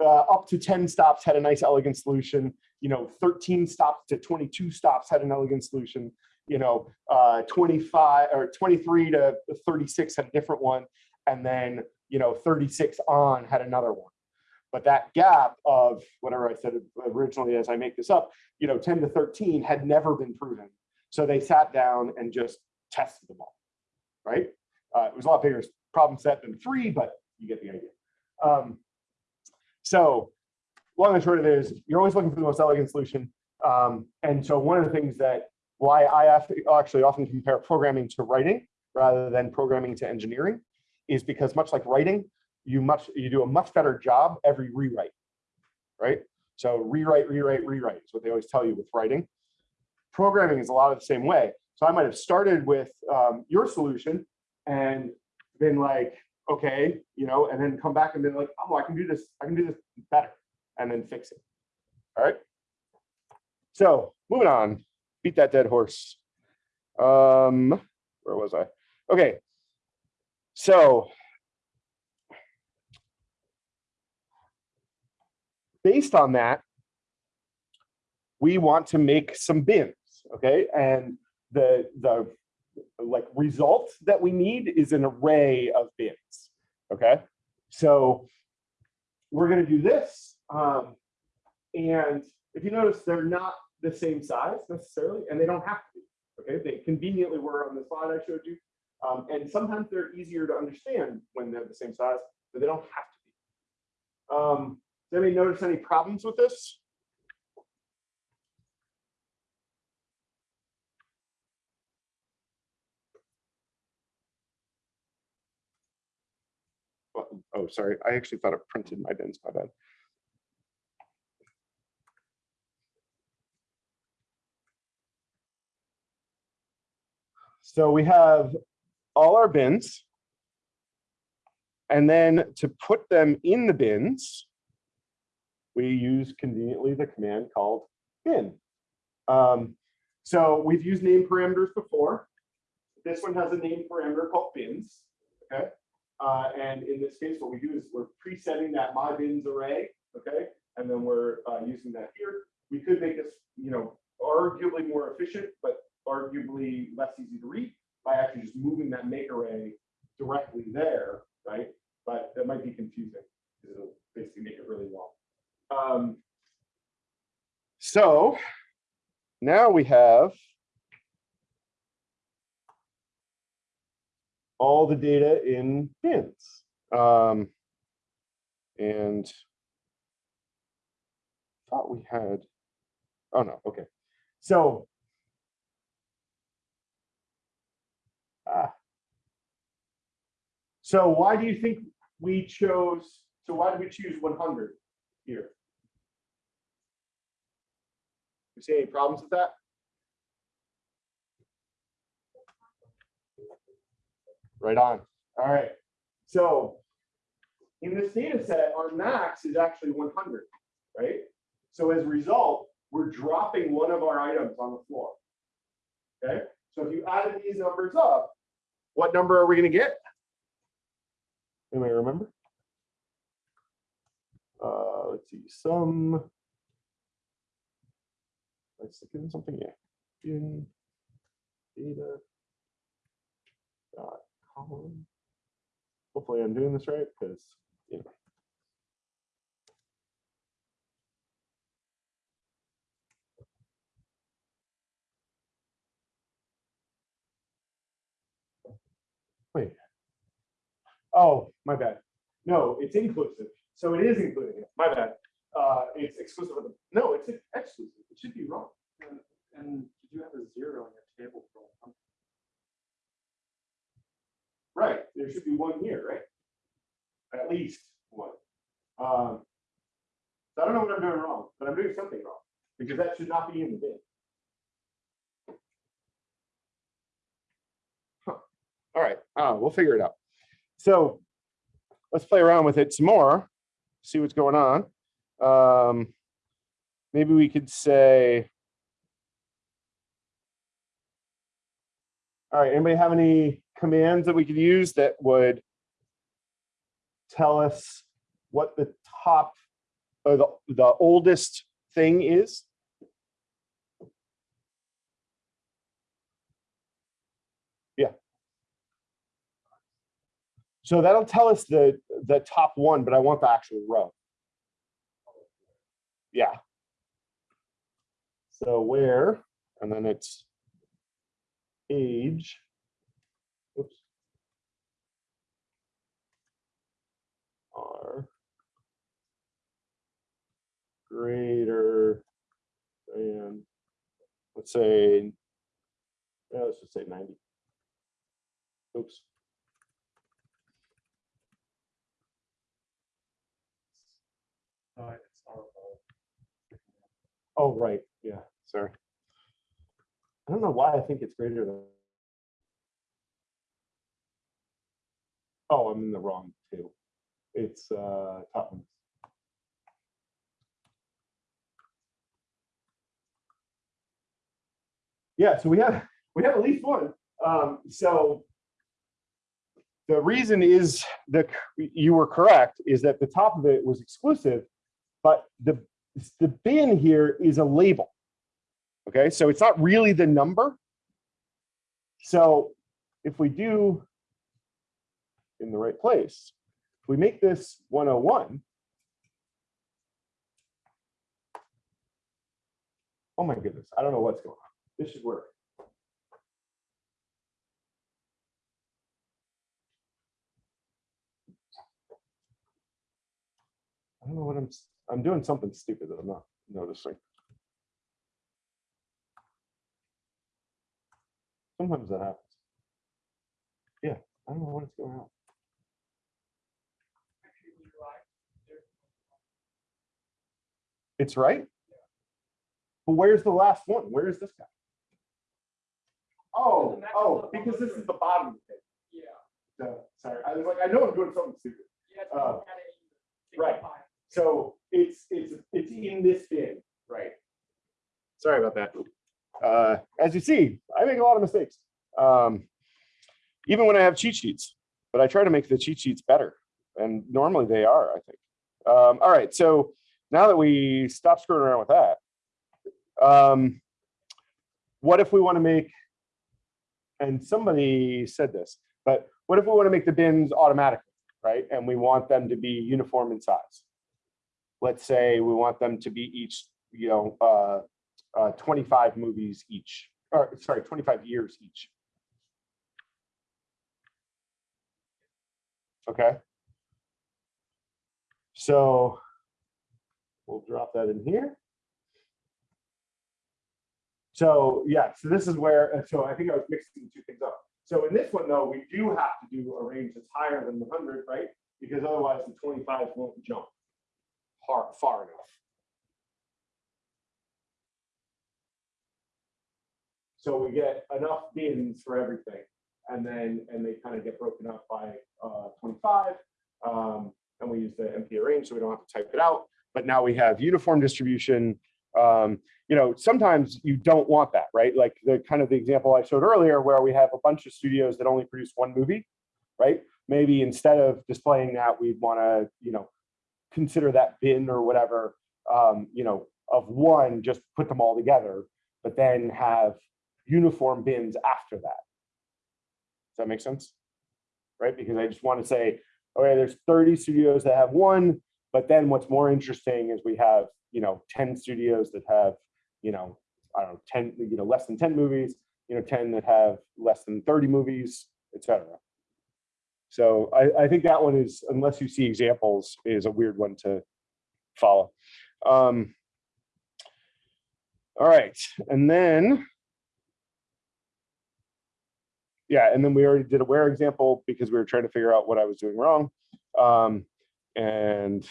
Uh, up to 10 stops had a nice elegant solution, you know, 13 stops to 22 stops had an elegant solution, you know, uh, 25 or 23 to 36 had a different one and then you know 36 on had another one. But that gap of whatever i said originally as i make this up you know 10 to 13 had never been proven. So they sat down and just tested them all right? Uh, it was a lot bigger problem set than three but you get the idea. Um, so long and short of it is you're always looking for the most elegant solution. Um, and so one of the things that why i actually often compare programming to writing rather than programming to engineering is because much like writing, you much you do a much better job every rewrite, right? So rewrite, rewrite, rewrite is what they always tell you with writing. Programming is a lot of the same way. So I might have started with um, your solution and been like, okay, you know, and then come back and been like, oh, I can do this, I can do this better, and then fix it. All right. So moving on, beat that dead horse. Um, where was I? Okay. So based on that, we want to make some bins, okay? And the, the like result that we need is an array of bins, okay? So we're gonna do this. Um, and if you notice, they're not the same size necessarily, and they don't have to be, okay? They conveniently were on the slide I showed you. Um, and sometimes they're easier to understand when they're the same size, but they don't have to be. Um, does anybody notice any problems with this? Oh, sorry, I actually thought it printed my bins, my bad. So we have all our bins. And then to put them in the bins, we use conveniently the command called bin. Um, so we've used name parameters before. This one has a name parameter called bins, okay? Uh, and in this case, what we do is we're presetting that my bins array, okay? And then we're uh, using that here. We could make this, you know, arguably more efficient, but arguably less easy to read by actually just moving that make array directly there, right? But that might be confusing because it'll basically make it really long. Um, so now we have all the data in bins. Um, and thought we had, oh no, okay. So So why do you think we chose, so why did we choose 100 here? You see any problems with that? Right on. All right. So in this data set, our max is actually 100, right? So as a result, we're dropping one of our items on the floor. Okay. So if you added these numbers up, what number are we going to get? Anybody remember? Uh, let's see, sum. Let's stick in something, yeah. In data dot column. Hopefully I'm doing this right because. Wait. Oh, my bad. No, it's inclusive. So it is including it. My bad. Uh, it's exclusive of the, no, it's exclusive. It should be wrong. And, and did you have a zero on your table for? Right, there should be one here, right? At least one. Um, so I don't know what I'm doing wrong, but I'm doing something wrong because that should not be in the bin. Huh. All right, uh, we'll figure it out. So let's play around with it some more, see what's going on. Um, maybe we could say, all right, anybody have any commands that we could use that would tell us what the top or the, the oldest thing is? Yeah. So that'll tell us the, the top one, but I want the actual row. Yeah. So where, and then it's age. Oops. Are greater than, let's say, yeah, let's just say 90. Oops. Oh, right, yeah, sorry. I don't know why I think it's greater than. Oh, I'm in the wrong too. It's uh top one. Yeah, so we have, we have at least one. Um, so the reason is that you were correct, is that the top of it was exclusive, but the, the bin here is a label. Okay, so it's not really the number. So if we do in the right place, if we make this 101, oh my goodness, I don't know what's going on. This should work. I don't know what I'm, I'm doing something stupid that I'm not noticing. Sometimes that happens. Yeah, I don't know what is going on. It's right. But where's the last one? Where is this guy? Oh, oh, because this is the bottom of it. Yeah. So, sorry, I was like, I know I'm doing something stupid. Yeah. Uh, not kinda easy. right. So it's, it's, it's in this bin, right? Sorry about that. Uh, as you see, I make a lot of mistakes. Um, even when I have cheat sheets, but I try to make the cheat sheets better. And normally they are, I think. Um, all right, so now that we stop screwing around with that, um, what if we want to make, and somebody said this, but what if we want to make the bins automatically, right? And we want them to be uniform in size let's say we want them to be each, you know, uh, uh, 25 movies each, or sorry, 25 years each. Okay. So we'll drop that in here. So yeah, so this is where, uh, so I think I was mixing two things up. So in this one though, we do have to do a range that's higher than the 100, right? Because otherwise the 25 won't jump far, far enough. So we get enough bins for everything. And then, and they kind of get broken up by uh, 25. Um, and we use the np.arange, so we don't have to type it out. But now we have uniform distribution. Um, you know, sometimes you don't want that, right? Like the kind of the example I showed earlier, where we have a bunch of studios that only produce one movie, right? Maybe instead of displaying that, we'd want to, you know, consider that bin or whatever, um, you know, of one, just put them all together, but then have uniform bins after that. Does that make sense? Right? Because I just want to say, okay, there's 30 studios that have one, but then what's more interesting is we have, you know, 10 studios that have, you know, I don't know, 10, you know, less than 10 movies, you know, 10 that have less than 30 movies, et cetera. So I, I think that one is, unless you see examples, is a weird one to follow. Um, all right, and then, yeah, and then we already did a where example because we were trying to figure out what I was doing wrong. Um, and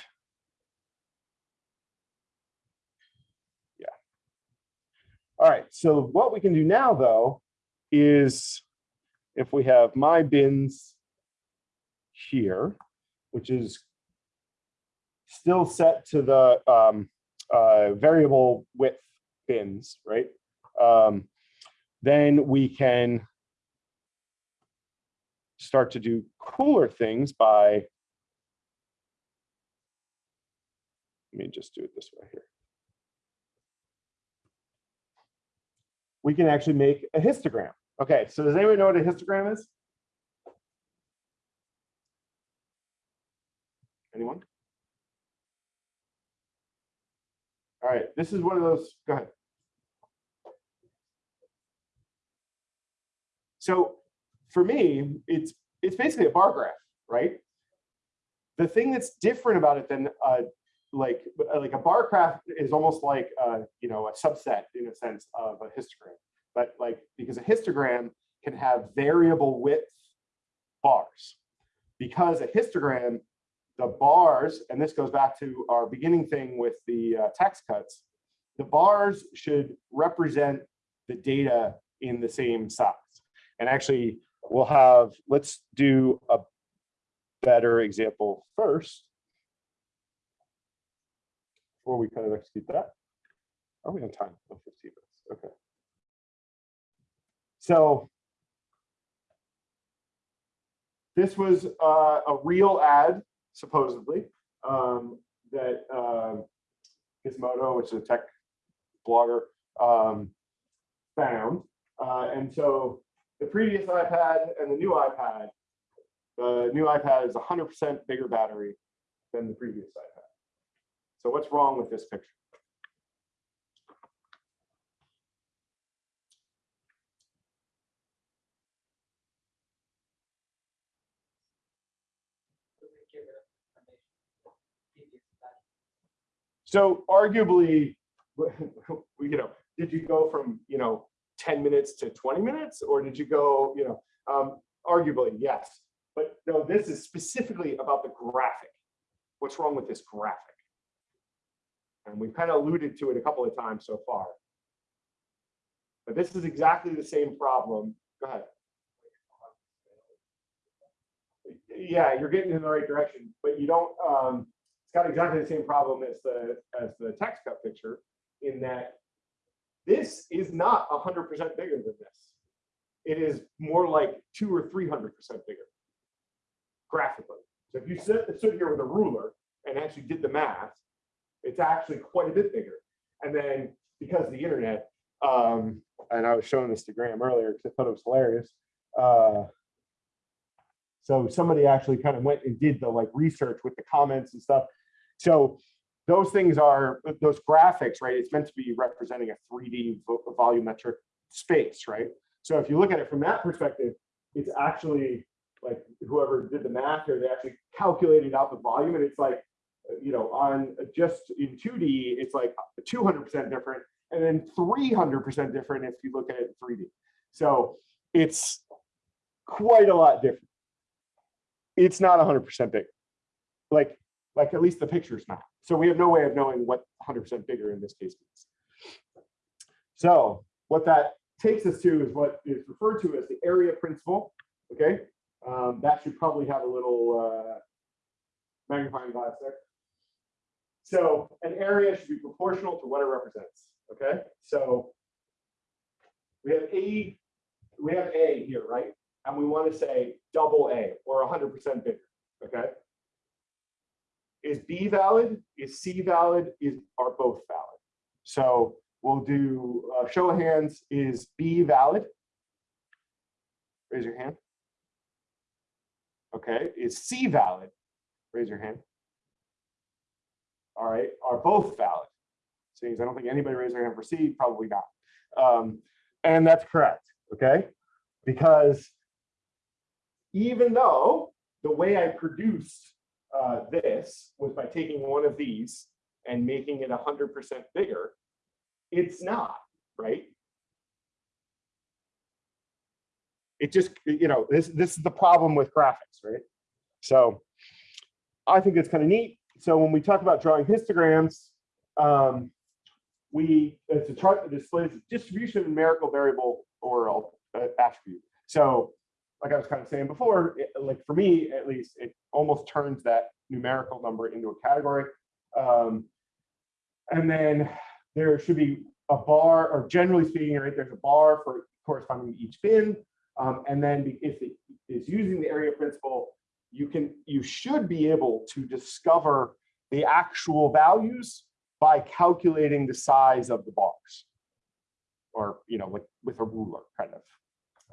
yeah. All right, so what we can do now though is if we have my bins here, which is still set to the um, uh, variable width bins, right? Um, then we can start to do cooler things by, let me just do it this way here. We can actually make a histogram. Okay, so does anyone know what a histogram is? Anyone? All right, this is one of those, go ahead. So for me, it's it's basically a bar graph, right? The thing that's different about it than uh, like like a bar graph is almost like uh, you know a subset in a sense of a histogram, but like because a histogram can have variable width bars, because a histogram the bars, and this goes back to our beginning thing with the uh, tax cuts, the bars should represent the data in the same size. And actually, we'll have, let's do a better example first. Before we kind of execute that. Are we on time? Oh, 15 minutes, okay. So this was uh, a real ad, supposedly, um, that um Gizmodo, which is a tech blogger, um, found. Uh, and so the previous iPad and the new iPad, the new iPad is 100% bigger battery than the previous iPad. So what's wrong with this picture? So arguably, you know, did you go from, you know, 10 minutes to 20 minutes or did you go, you know, um, arguably, yes. But no, this is specifically about the graphic. What's wrong with this graphic? And we've kind of alluded to it a couple of times so far. But this is exactly the same problem. Go ahead. Yeah, you're getting in the right direction, but you don't, um, it's got exactly the same problem as the, as the text cut picture in that this is not hundred percent bigger than this. It is more like two or three hundred percent bigger graphically. So if you sit, sit here with a ruler and actually did the math, it's actually quite a bit bigger. And then because the internet, um, and I was showing this to Graham earlier because I thought it was hilarious. Uh, so somebody actually kind of went and did the like research with the comments and stuff. So those things are those graphics, right? It's meant to be representing a 3D volumetric space, right? So if you look at it from that perspective, it's actually like whoever did the math here, they actually calculated out the volume and it's like, you know, on just in 2D, it's like 200% different and then 300% different if you look at it in 3D. So it's quite a lot different. It's not 100% big. Like, like at least the picture's not. So we have no way of knowing what 100% bigger in this case means. So what that takes us to is what is referred to as the area principle. Okay, um, that should probably have a little uh, magnifying glass there. So an area should be proportional to what it represents. Okay, so we have A, we have A here, right? And we want to say double A or 100% bigger. Okay. Is B valid? Is C valid? Is are both valid? So we'll do uh, show of hands. Is B valid? Raise your hand. Okay. Is C valid? Raise your hand. All right. Are both valid? Seeing as I don't think anybody raised their hand for C, probably not. Um, and that's correct. Okay. Because even though the way I produced uh, this was by taking one of these and making it 100% bigger, it's not, right? It just, you know, this, this is the problem with graphics, right? So I think it's kind of neat. So when we talk about drawing histograms, um, we, it's a chart that displays distribution of numerical variable or uh, attribute. So like I was kind of saying before, it, like for me at least, it almost turns that numerical number into a category. Um, and then there should be a bar, or generally speaking, right, there's a bar for corresponding to each bin. Um, and then if it is using the area principle, you can, you should be able to discover the actual values by calculating the size of the box Or, you know, with, with a ruler kind of,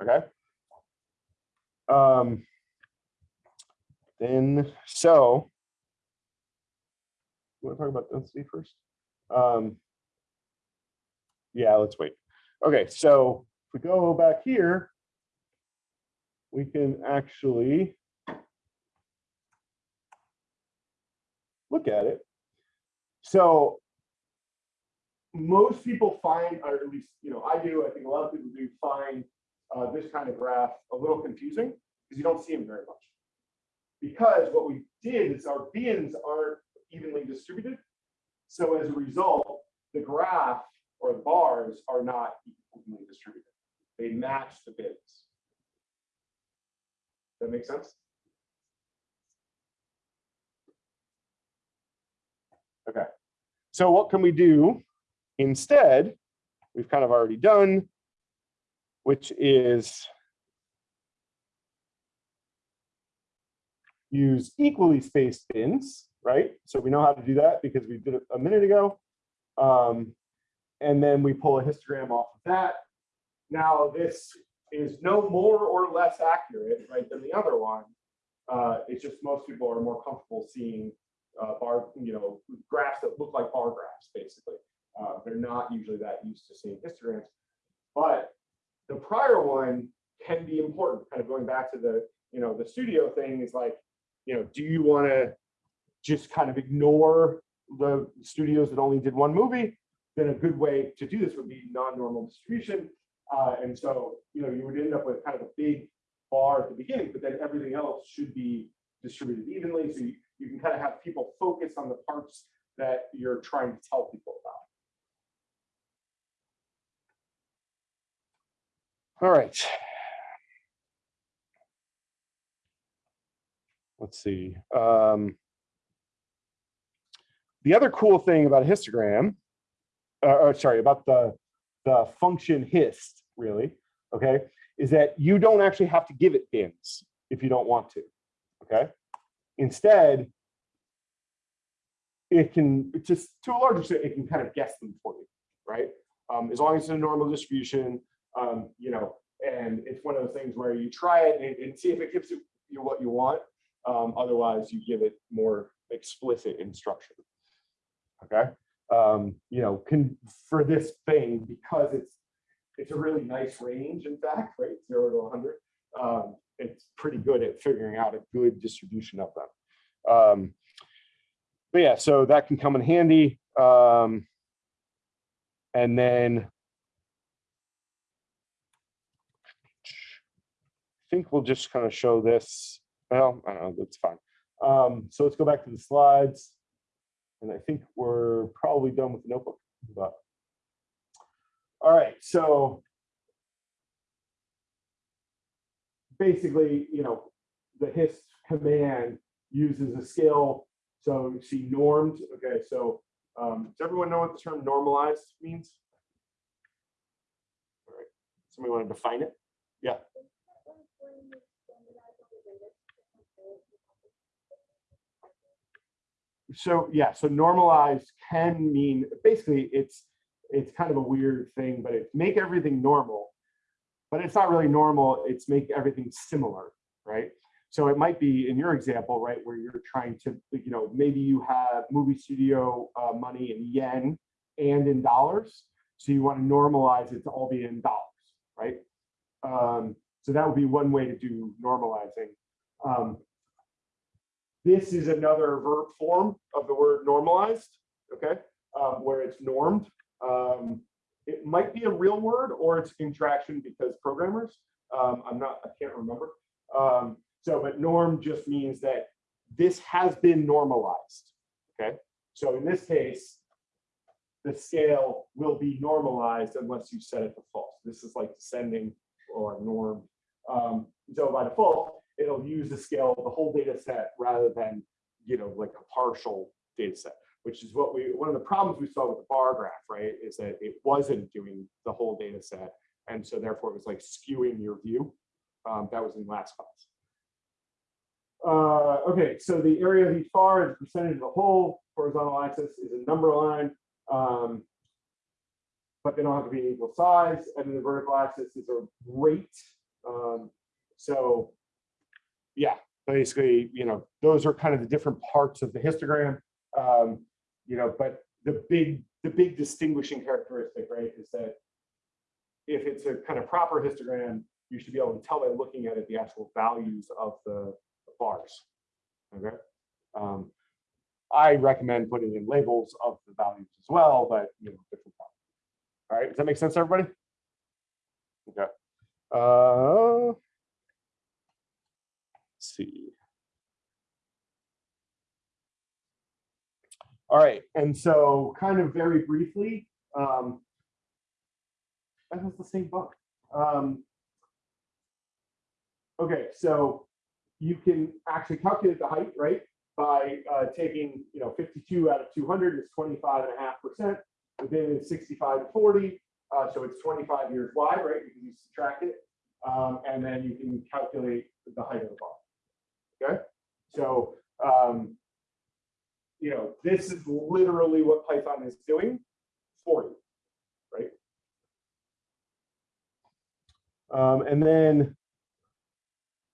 okay? Um, then, so, you want to talk about density first? Um, yeah, let's wait. Okay, so if we go back here, we can actually look at it. So most people find, or at least, you know, I do, I think a lot of people do find uh, this kind of graph a little confusing because you don't see them very much. Because what we did is our bins aren't evenly distributed. So as a result, the graph or the bars are not evenly distributed. They match the bins. That make sense? Okay. So what can we do instead? We've kind of already done which is use equally spaced bins, right? So we know how to do that because we did it a minute ago. Um, and then we pull a histogram off of that. Now, this is no more or less accurate, right, than the other one. Uh, it's just most people are more comfortable seeing uh, bar, you know, graphs that look like bar graphs, basically. Uh, they're not usually that used to seeing histograms. But the prior one can be important, kind of going back to the, you know, the studio thing is like, you know, do you want to just kind of ignore the studios that only did one movie? Then a good way to do this would be non-normal distribution. Uh, and so, you know, you would end up with kind of a big bar at the beginning, but then everything else should be distributed evenly. So you, you can kind of have people focus on the parts that you're trying to tell people about. All right. Let's see. Um, the other cool thing about a histogram, uh, or sorry, about the, the function hist, really, okay, is that you don't actually have to give it bins if you don't want to, okay? Instead, it can just to a large extent, it can kind of guess them for you, right? Um, as long as it's a normal distribution, um, you know, and it's one of those things where you try it and, and see if it gives you what you want. Um, otherwise, you give it more explicit instruction. Okay, um, you know, can for this thing because it's it's a really nice range. In fact, right, zero to 100. Um, it's pretty good at figuring out a good distribution of them. Um, but yeah, so that can come in handy. Um, and then think we'll just kind of show this. Well, I don't know, that's fine. Um, so let's go back to the slides. And I think we're probably done with the notebook. But all right, so basically, you know, the hist command uses a scale. So you see normed. Okay, so um, does everyone know what the term normalized means? All right, somebody want to define it? Yeah. So yeah, so normalized can mean basically it's it's kind of a weird thing, but it's make everything normal, but it's not really normal. It's make everything similar, right? So it might be in your example, right, where you're trying to, you know, maybe you have movie studio uh, money in yen and in dollars. So you want to normalize it to all be in dollars, right? Um, so that would be one way to do normalizing. Um, this is another verb form of the word normalized, okay, um, where it's normed. Um, it might be a real word or it's contraction because programmers, um, I'm not, I can't remember. Um, so, but norm just means that this has been normalized, okay? So in this case, the scale will be normalized unless you set it to false. This is like descending or norm. Um, so by default, it'll use the scale of the whole data set rather than, you know, like a partial data set, which is what we, one of the problems we saw with the bar graph, right, is that it wasn't doing the whole data set. And so therefore it was like skewing your view. Um, that was in last class. Uh, okay, so the area of each bar is percentage of the whole. Horizontal axis is a number line, um, but they don't have to be equal size. And then the vertical axis is a rate. Um, so yeah, basically, you know, those are kind of the different parts of the histogram. Um, you know, but the big, the big distinguishing characteristic, right, is that if it's a kind of proper histogram, you should be able to tell by looking at it the actual values of the bars. Okay. Um, I recommend putting in labels of the values as well, but you know, different. All right, does that make sense, everybody? Okay. Uh, see. All right, and so kind of very briefly, um, that was the same book. Um, okay, so you can actually calculate the height, right? By uh, taking, you know, 52 out of 200 is 25 and a half percent. Within is 65 to 40. Uh, so it's 25 years wide, right? Because you subtract it. Um, and then you can calculate the height of the bar. Okay. So, um, you know, this is literally what Python is doing for you, right? Um, and then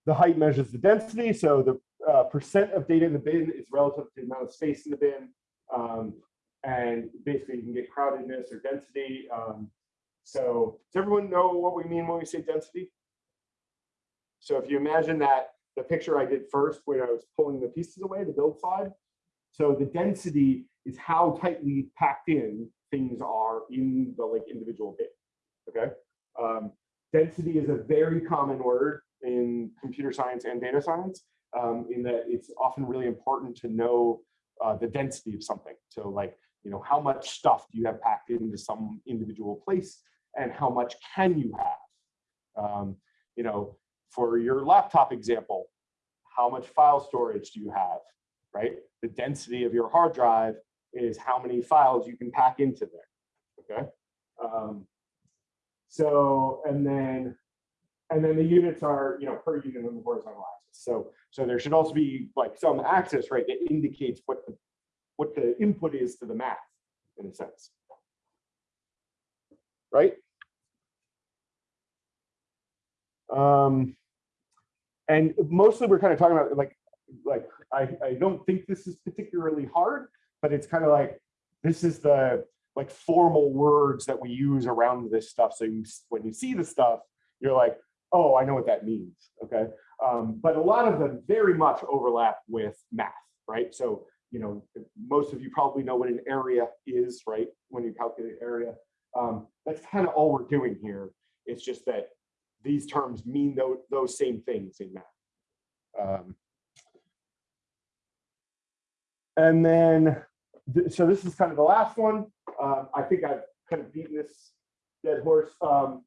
the height measures the density. So the uh, percent of data in the bin is relative to the amount of space in the bin. Um, and basically you can get crowdedness or density. Um, so does everyone know what we mean when we say density? So if you imagine that the picture I did first when I was pulling the pieces away, the build slide. So the density is how tightly packed in things are in the like individual bit. Okay. Um, density is a very common word in computer science and data science um, in that it's often really important to know uh, the density of something. So like, you know, how much stuff do you have packed into some individual place and how much can you have? Um, you know, for your laptop example, how much file storage do you have, right? The density of your hard drive is how many files you can pack into there, okay? Um, so, and then, and then the units are, you know, per unit on the horizontal axis. So, so there should also be like some axis, right, that indicates what the, what the input is to the math in a sense. Right? Um, and mostly we're kind of talking about like, like, I, I don't think this is particularly hard, but it's kind of like, this is the like formal words that we use around this stuff. So you, when you see the stuff, you're like, oh, I know what that means, okay? Um, but a lot of them very much overlap with math, right? So, you know, most of you probably know what an area is, right? When you calculate area. Um, that's kind of all we're doing here. It's just that these terms mean those, those same things in math. Um, and then, th so this is kind of the last one. Um, I think I've kind of beaten this dead horse. Um,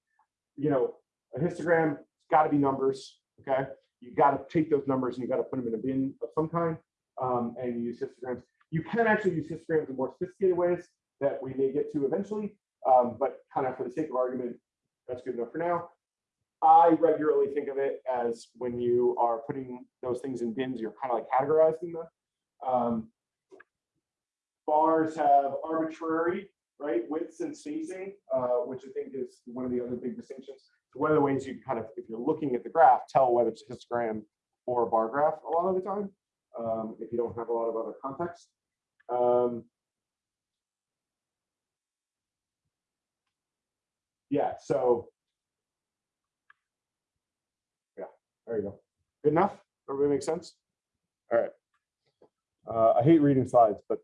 you know, a histogram, it's got to be numbers, okay? You got to take those numbers and you got to put them in a bin of some kind um, and use histograms. You can actually use histograms in more sophisticated ways that we may get to eventually, um, but kind of for the sake of argument, that's good enough for now. I regularly think of it as when you are putting those things in bins, you're kind of like categorizing them. Um, bars have arbitrary, right, widths and spacing, uh, which I think is one of the other big distinctions. So one of the ways you kind of, if you're looking at the graph, tell whether it's a histogram or a bar graph a lot of the time, um, if you don't have a lot of other context. Um, yeah, so yeah, there you go. Good enough? Everybody make sense? All right. Uh, I hate reading slides, but